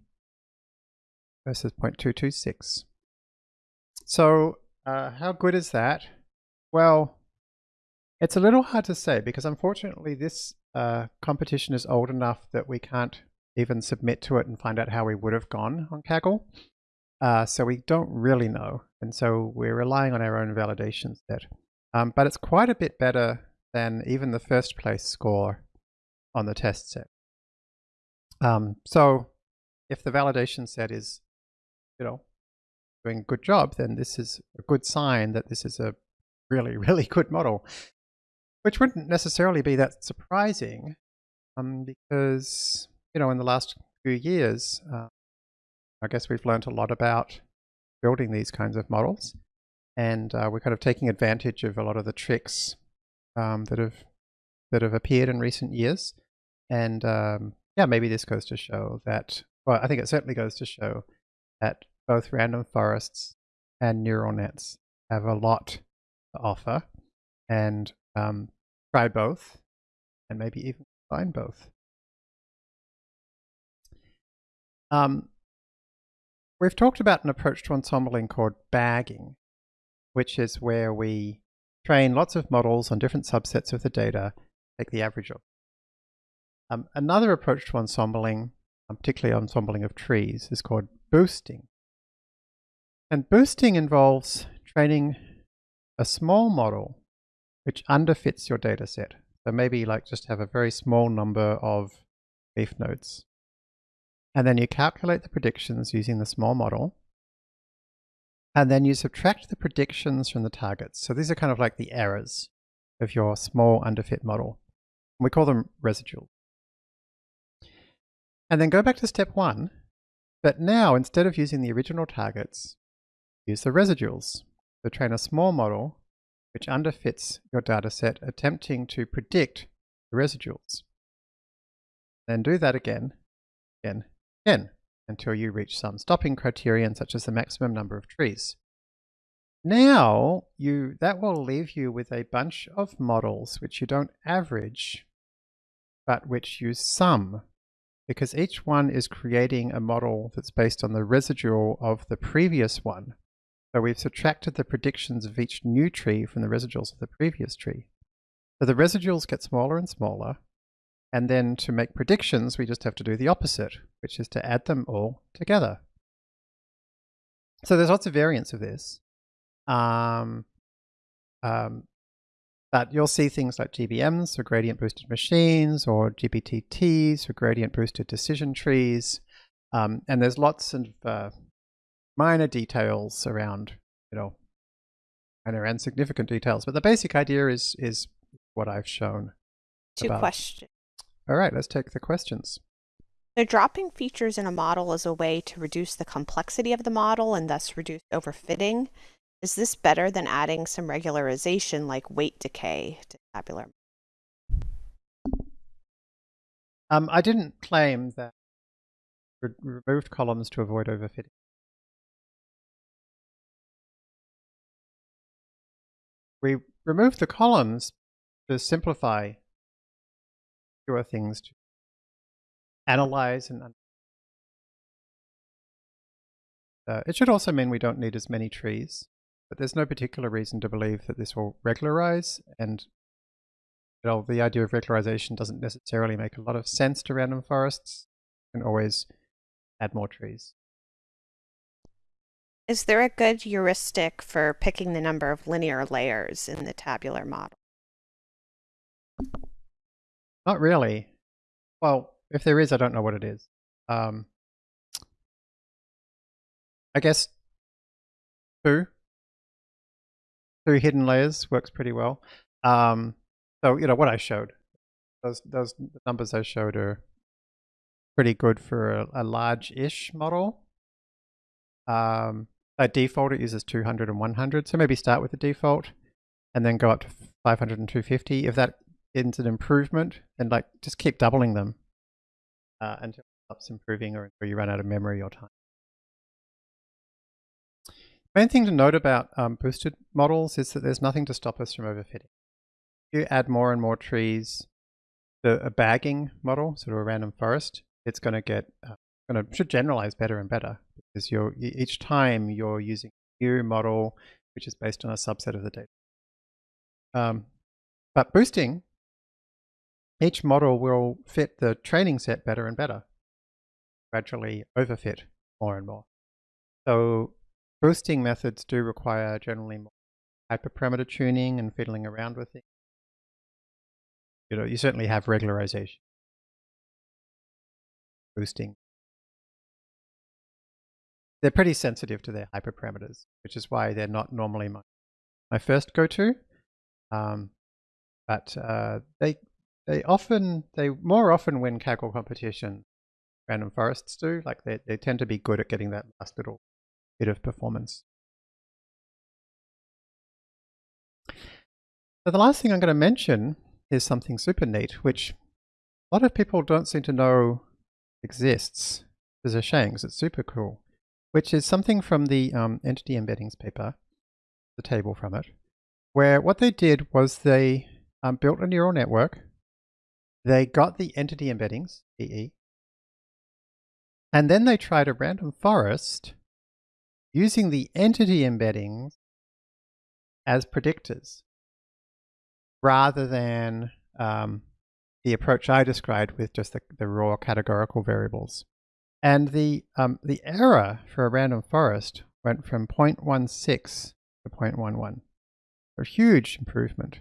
versus 0.226. So uh, how good is that? Well, it's a little hard to say because unfortunately this uh, competition is old enough that we can't even submit to it and find out how we would have gone on Kaggle. Uh, so we don't really know. And so we're relying on our own validation set. Um, but it's quite a bit better than even the first place score on the test set. Um, so if the validation set is, you know, doing a good job, then this is a good sign that this is a really, really good model, which wouldn't necessarily be that surprising um, because, you know, in the last few years, uh, I guess we've learned a lot about building these kinds of models. And uh, we're kind of taking advantage of a lot of the tricks um, that have that have appeared in recent years. And um, yeah, maybe this goes to show that, well, I think it certainly goes to show that both random forests and neural nets have a lot to offer. And um, try both and maybe even combine both. Um, We've talked about an approach to ensembling called bagging, which is where we train lots of models on different subsets of the data, take the average of. Um, another approach to ensembling, um, particularly ensembling of trees, is called boosting. And boosting involves training a small model which underfits your data set. So maybe like just have a very small number of leaf nodes. And then you calculate the predictions using the small model. And then you subtract the predictions from the targets. So these are kind of like the errors of your small underfit model. We call them residuals. And then go back to step one. But now, instead of using the original targets, use the residuals. So train a small model which underfits your dataset, attempting to predict the residuals. Then do that again, again, again, until you reach some stopping criterion such as the maximum number of trees. Now, you that will leave you with a bunch of models which you don't average, but which you sum, because each one is creating a model that's based on the residual of the previous one. So we've subtracted the predictions of each new tree from the residuals of the previous tree. So the residuals get smaller and smaller, and then to make predictions, we just have to do the opposite, which is to add them all together. So there's lots of variants of this. Um, um, but you'll see things like GBMs, or gradient boosted machines, or GBDTs, or gradient boosted decision trees. Um, and there's lots of uh, minor details around, you know, minor and significant details. But the basic idea is is what I've shown.
Two
about.
questions.
All right, let's take the questions.
So dropping features in a model is a way to reduce the complexity of the model and thus reduce overfitting. Is this better than adding some regularization like weight decay to tabular?
Um, I didn't claim that re removed columns to avoid overfitting. We removed the columns to simplify fewer things to analyze and uh, it should also mean we don't need as many trees, but there's no particular reason to believe that this will regularize and you know, the idea of regularization doesn't necessarily make a lot of sense to random forests. You can always add more trees.
Is there a good heuristic for picking the number of linear layers in the tabular model?
Not really. Well, if there is, I don't know what it is. Um, I guess two. two hidden layers works pretty well. Um, so you know what I showed, those those numbers I showed are pretty good for a, a large-ish model. Um, by default, it uses 200 and 100, so maybe start with the default and then go up to 500 and 250. If that is an improvement, and like just keep doubling them uh, until it stops improving or until you run out of memory or time. Main thing to note about um, boosted models is that there's nothing to stop us from overfitting. If you add more and more trees to a bagging model, sort of a random forest, it's going to get uh, going to should generalize better and better because you're each time you're using a new model which is based on a subset of the data. Um, but boosting, each model will fit the training set better and better, gradually overfit more and more. So Boosting methods do require generally more hyperparameter tuning and fiddling around with it. You know, you certainly have regularization. Boosting. They're pretty sensitive to their hyperparameters, which is why they're not normally my, my first go-to. Um, but uh, they they often they more often win Kaggle competition random forests do. Like they, they tend to be good at getting that last little bit of performance. So the last thing I'm going to mention is something super neat, which a lot of people don't seem to know exists. There's a because it's super cool, which is something from the um, entity embeddings paper, the table from it, where what they did was they um, built a neural network. They got the entity embeddings, EE, and then they tried a random forest using the entity embeddings as predictors rather than um, the approach I described with just the, the raw categorical variables. And the, um, the error for a random forest went from 0.16 to 0.11. A huge improvement.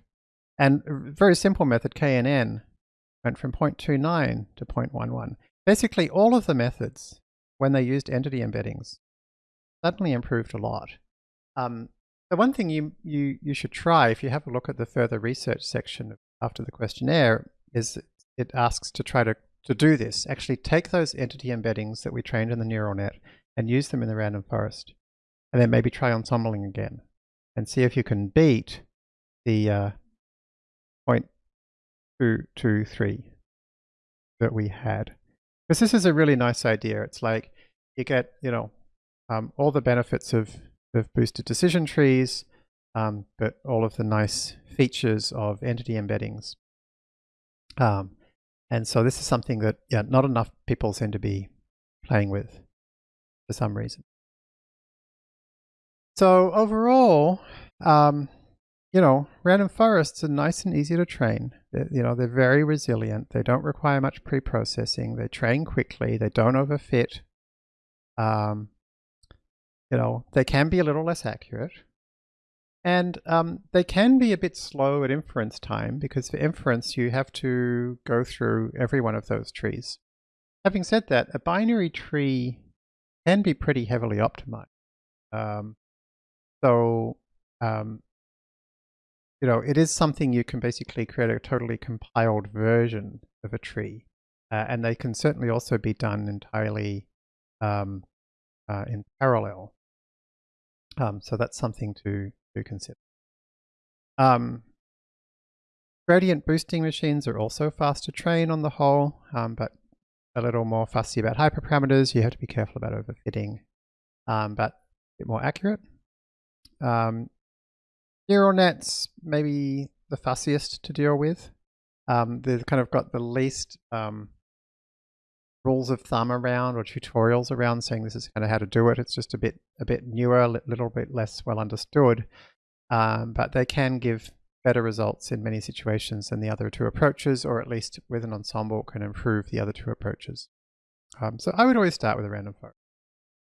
And a very simple method, KNN, went from 0.29 to 0.11. Basically, all of the methods, when they used entity embeddings, suddenly improved a lot. Um, the one thing you, you, you should try if you have a look at the further research section after the questionnaire is it asks to try to, to do this. Actually take those entity embeddings that we trained in the neural net and use them in the random forest. And then maybe try ensembling again and see if you can beat the uh, 0.223 that we had. Because this is a really nice idea. It's like you get, you know, um, all the benefits of, of boosted decision trees, um, but all of the nice features of entity embeddings. Um, and so this is something that yeah, not enough people seem to be playing with for some reason. So overall, um, you know, random forests are nice and easy to train. You know, they're very resilient. They don't require much pre-processing. They train quickly. They don't overfit. Um, you know, they can be a little less accurate. And um, they can be a bit slow at inference time because for inference you have to go through every one of those trees. Having said that, a binary tree can be pretty heavily optimized. Um, so, um, you know, it is something you can basically create a totally compiled version of a tree. Uh, and they can certainly also be done entirely um, uh, in parallel. Um, so that's something to, to consider. Um, gradient boosting machines are also fast to train on the whole, um, but a little more fussy about hyperparameters. You have to be careful about overfitting, um, but a bit more accurate. Um, neural nets, maybe the fussiest to deal with. Um, they've kind of got the least um, rules of thumb around or tutorials around saying this is kind of how to do it. It's just a bit a bit newer, a little bit less well understood, um, but they can give better results in many situations than the other two approaches, or at least with an ensemble can improve the other two approaches. Um, so I would always start with a random forest,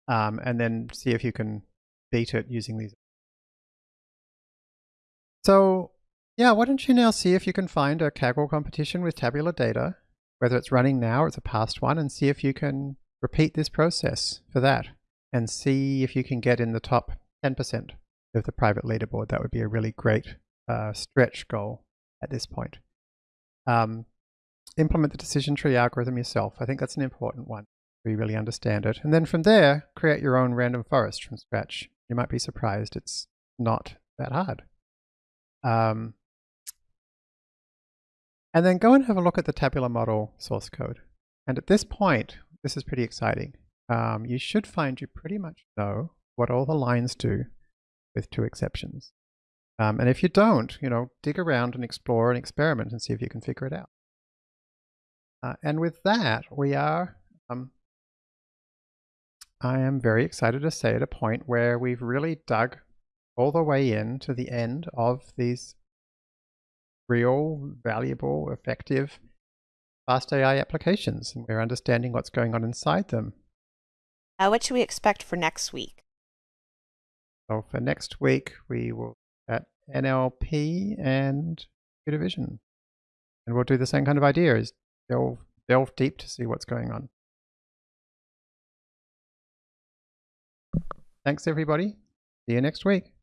um, and then see if you can beat it using these. So yeah, why don't you now see if you can find a Kaggle competition with tabular data whether it's running now or it's a past one, and see if you can repeat this process for that and see if you can get in the top 10%. of the private leaderboard. That would be a really great uh, stretch goal at this point. Um, implement the decision tree algorithm yourself. I think that's an important one. You really understand it. And then from there, create your own random forest from scratch. You might be surprised it's not that hard. Um, and then go and have a look at the tabular model source code. And at this point, this is pretty exciting. Um, you should find you pretty much know what all the lines do with two exceptions. Um, and if you don't, you know, dig around and explore and experiment and see if you can figure it out. Uh, and with that, we are, um, I am very excited to say at a point where we've really dug all the way in to the end of these real, valuable, effective fast AI applications. And we're understanding what's going on inside them.
Uh, what should we expect for next week?
So for next week, we will at NLP and computer vision. And we'll do the same kind of idea is delve, delve deep to see what's going on. Thanks, everybody. See you next week.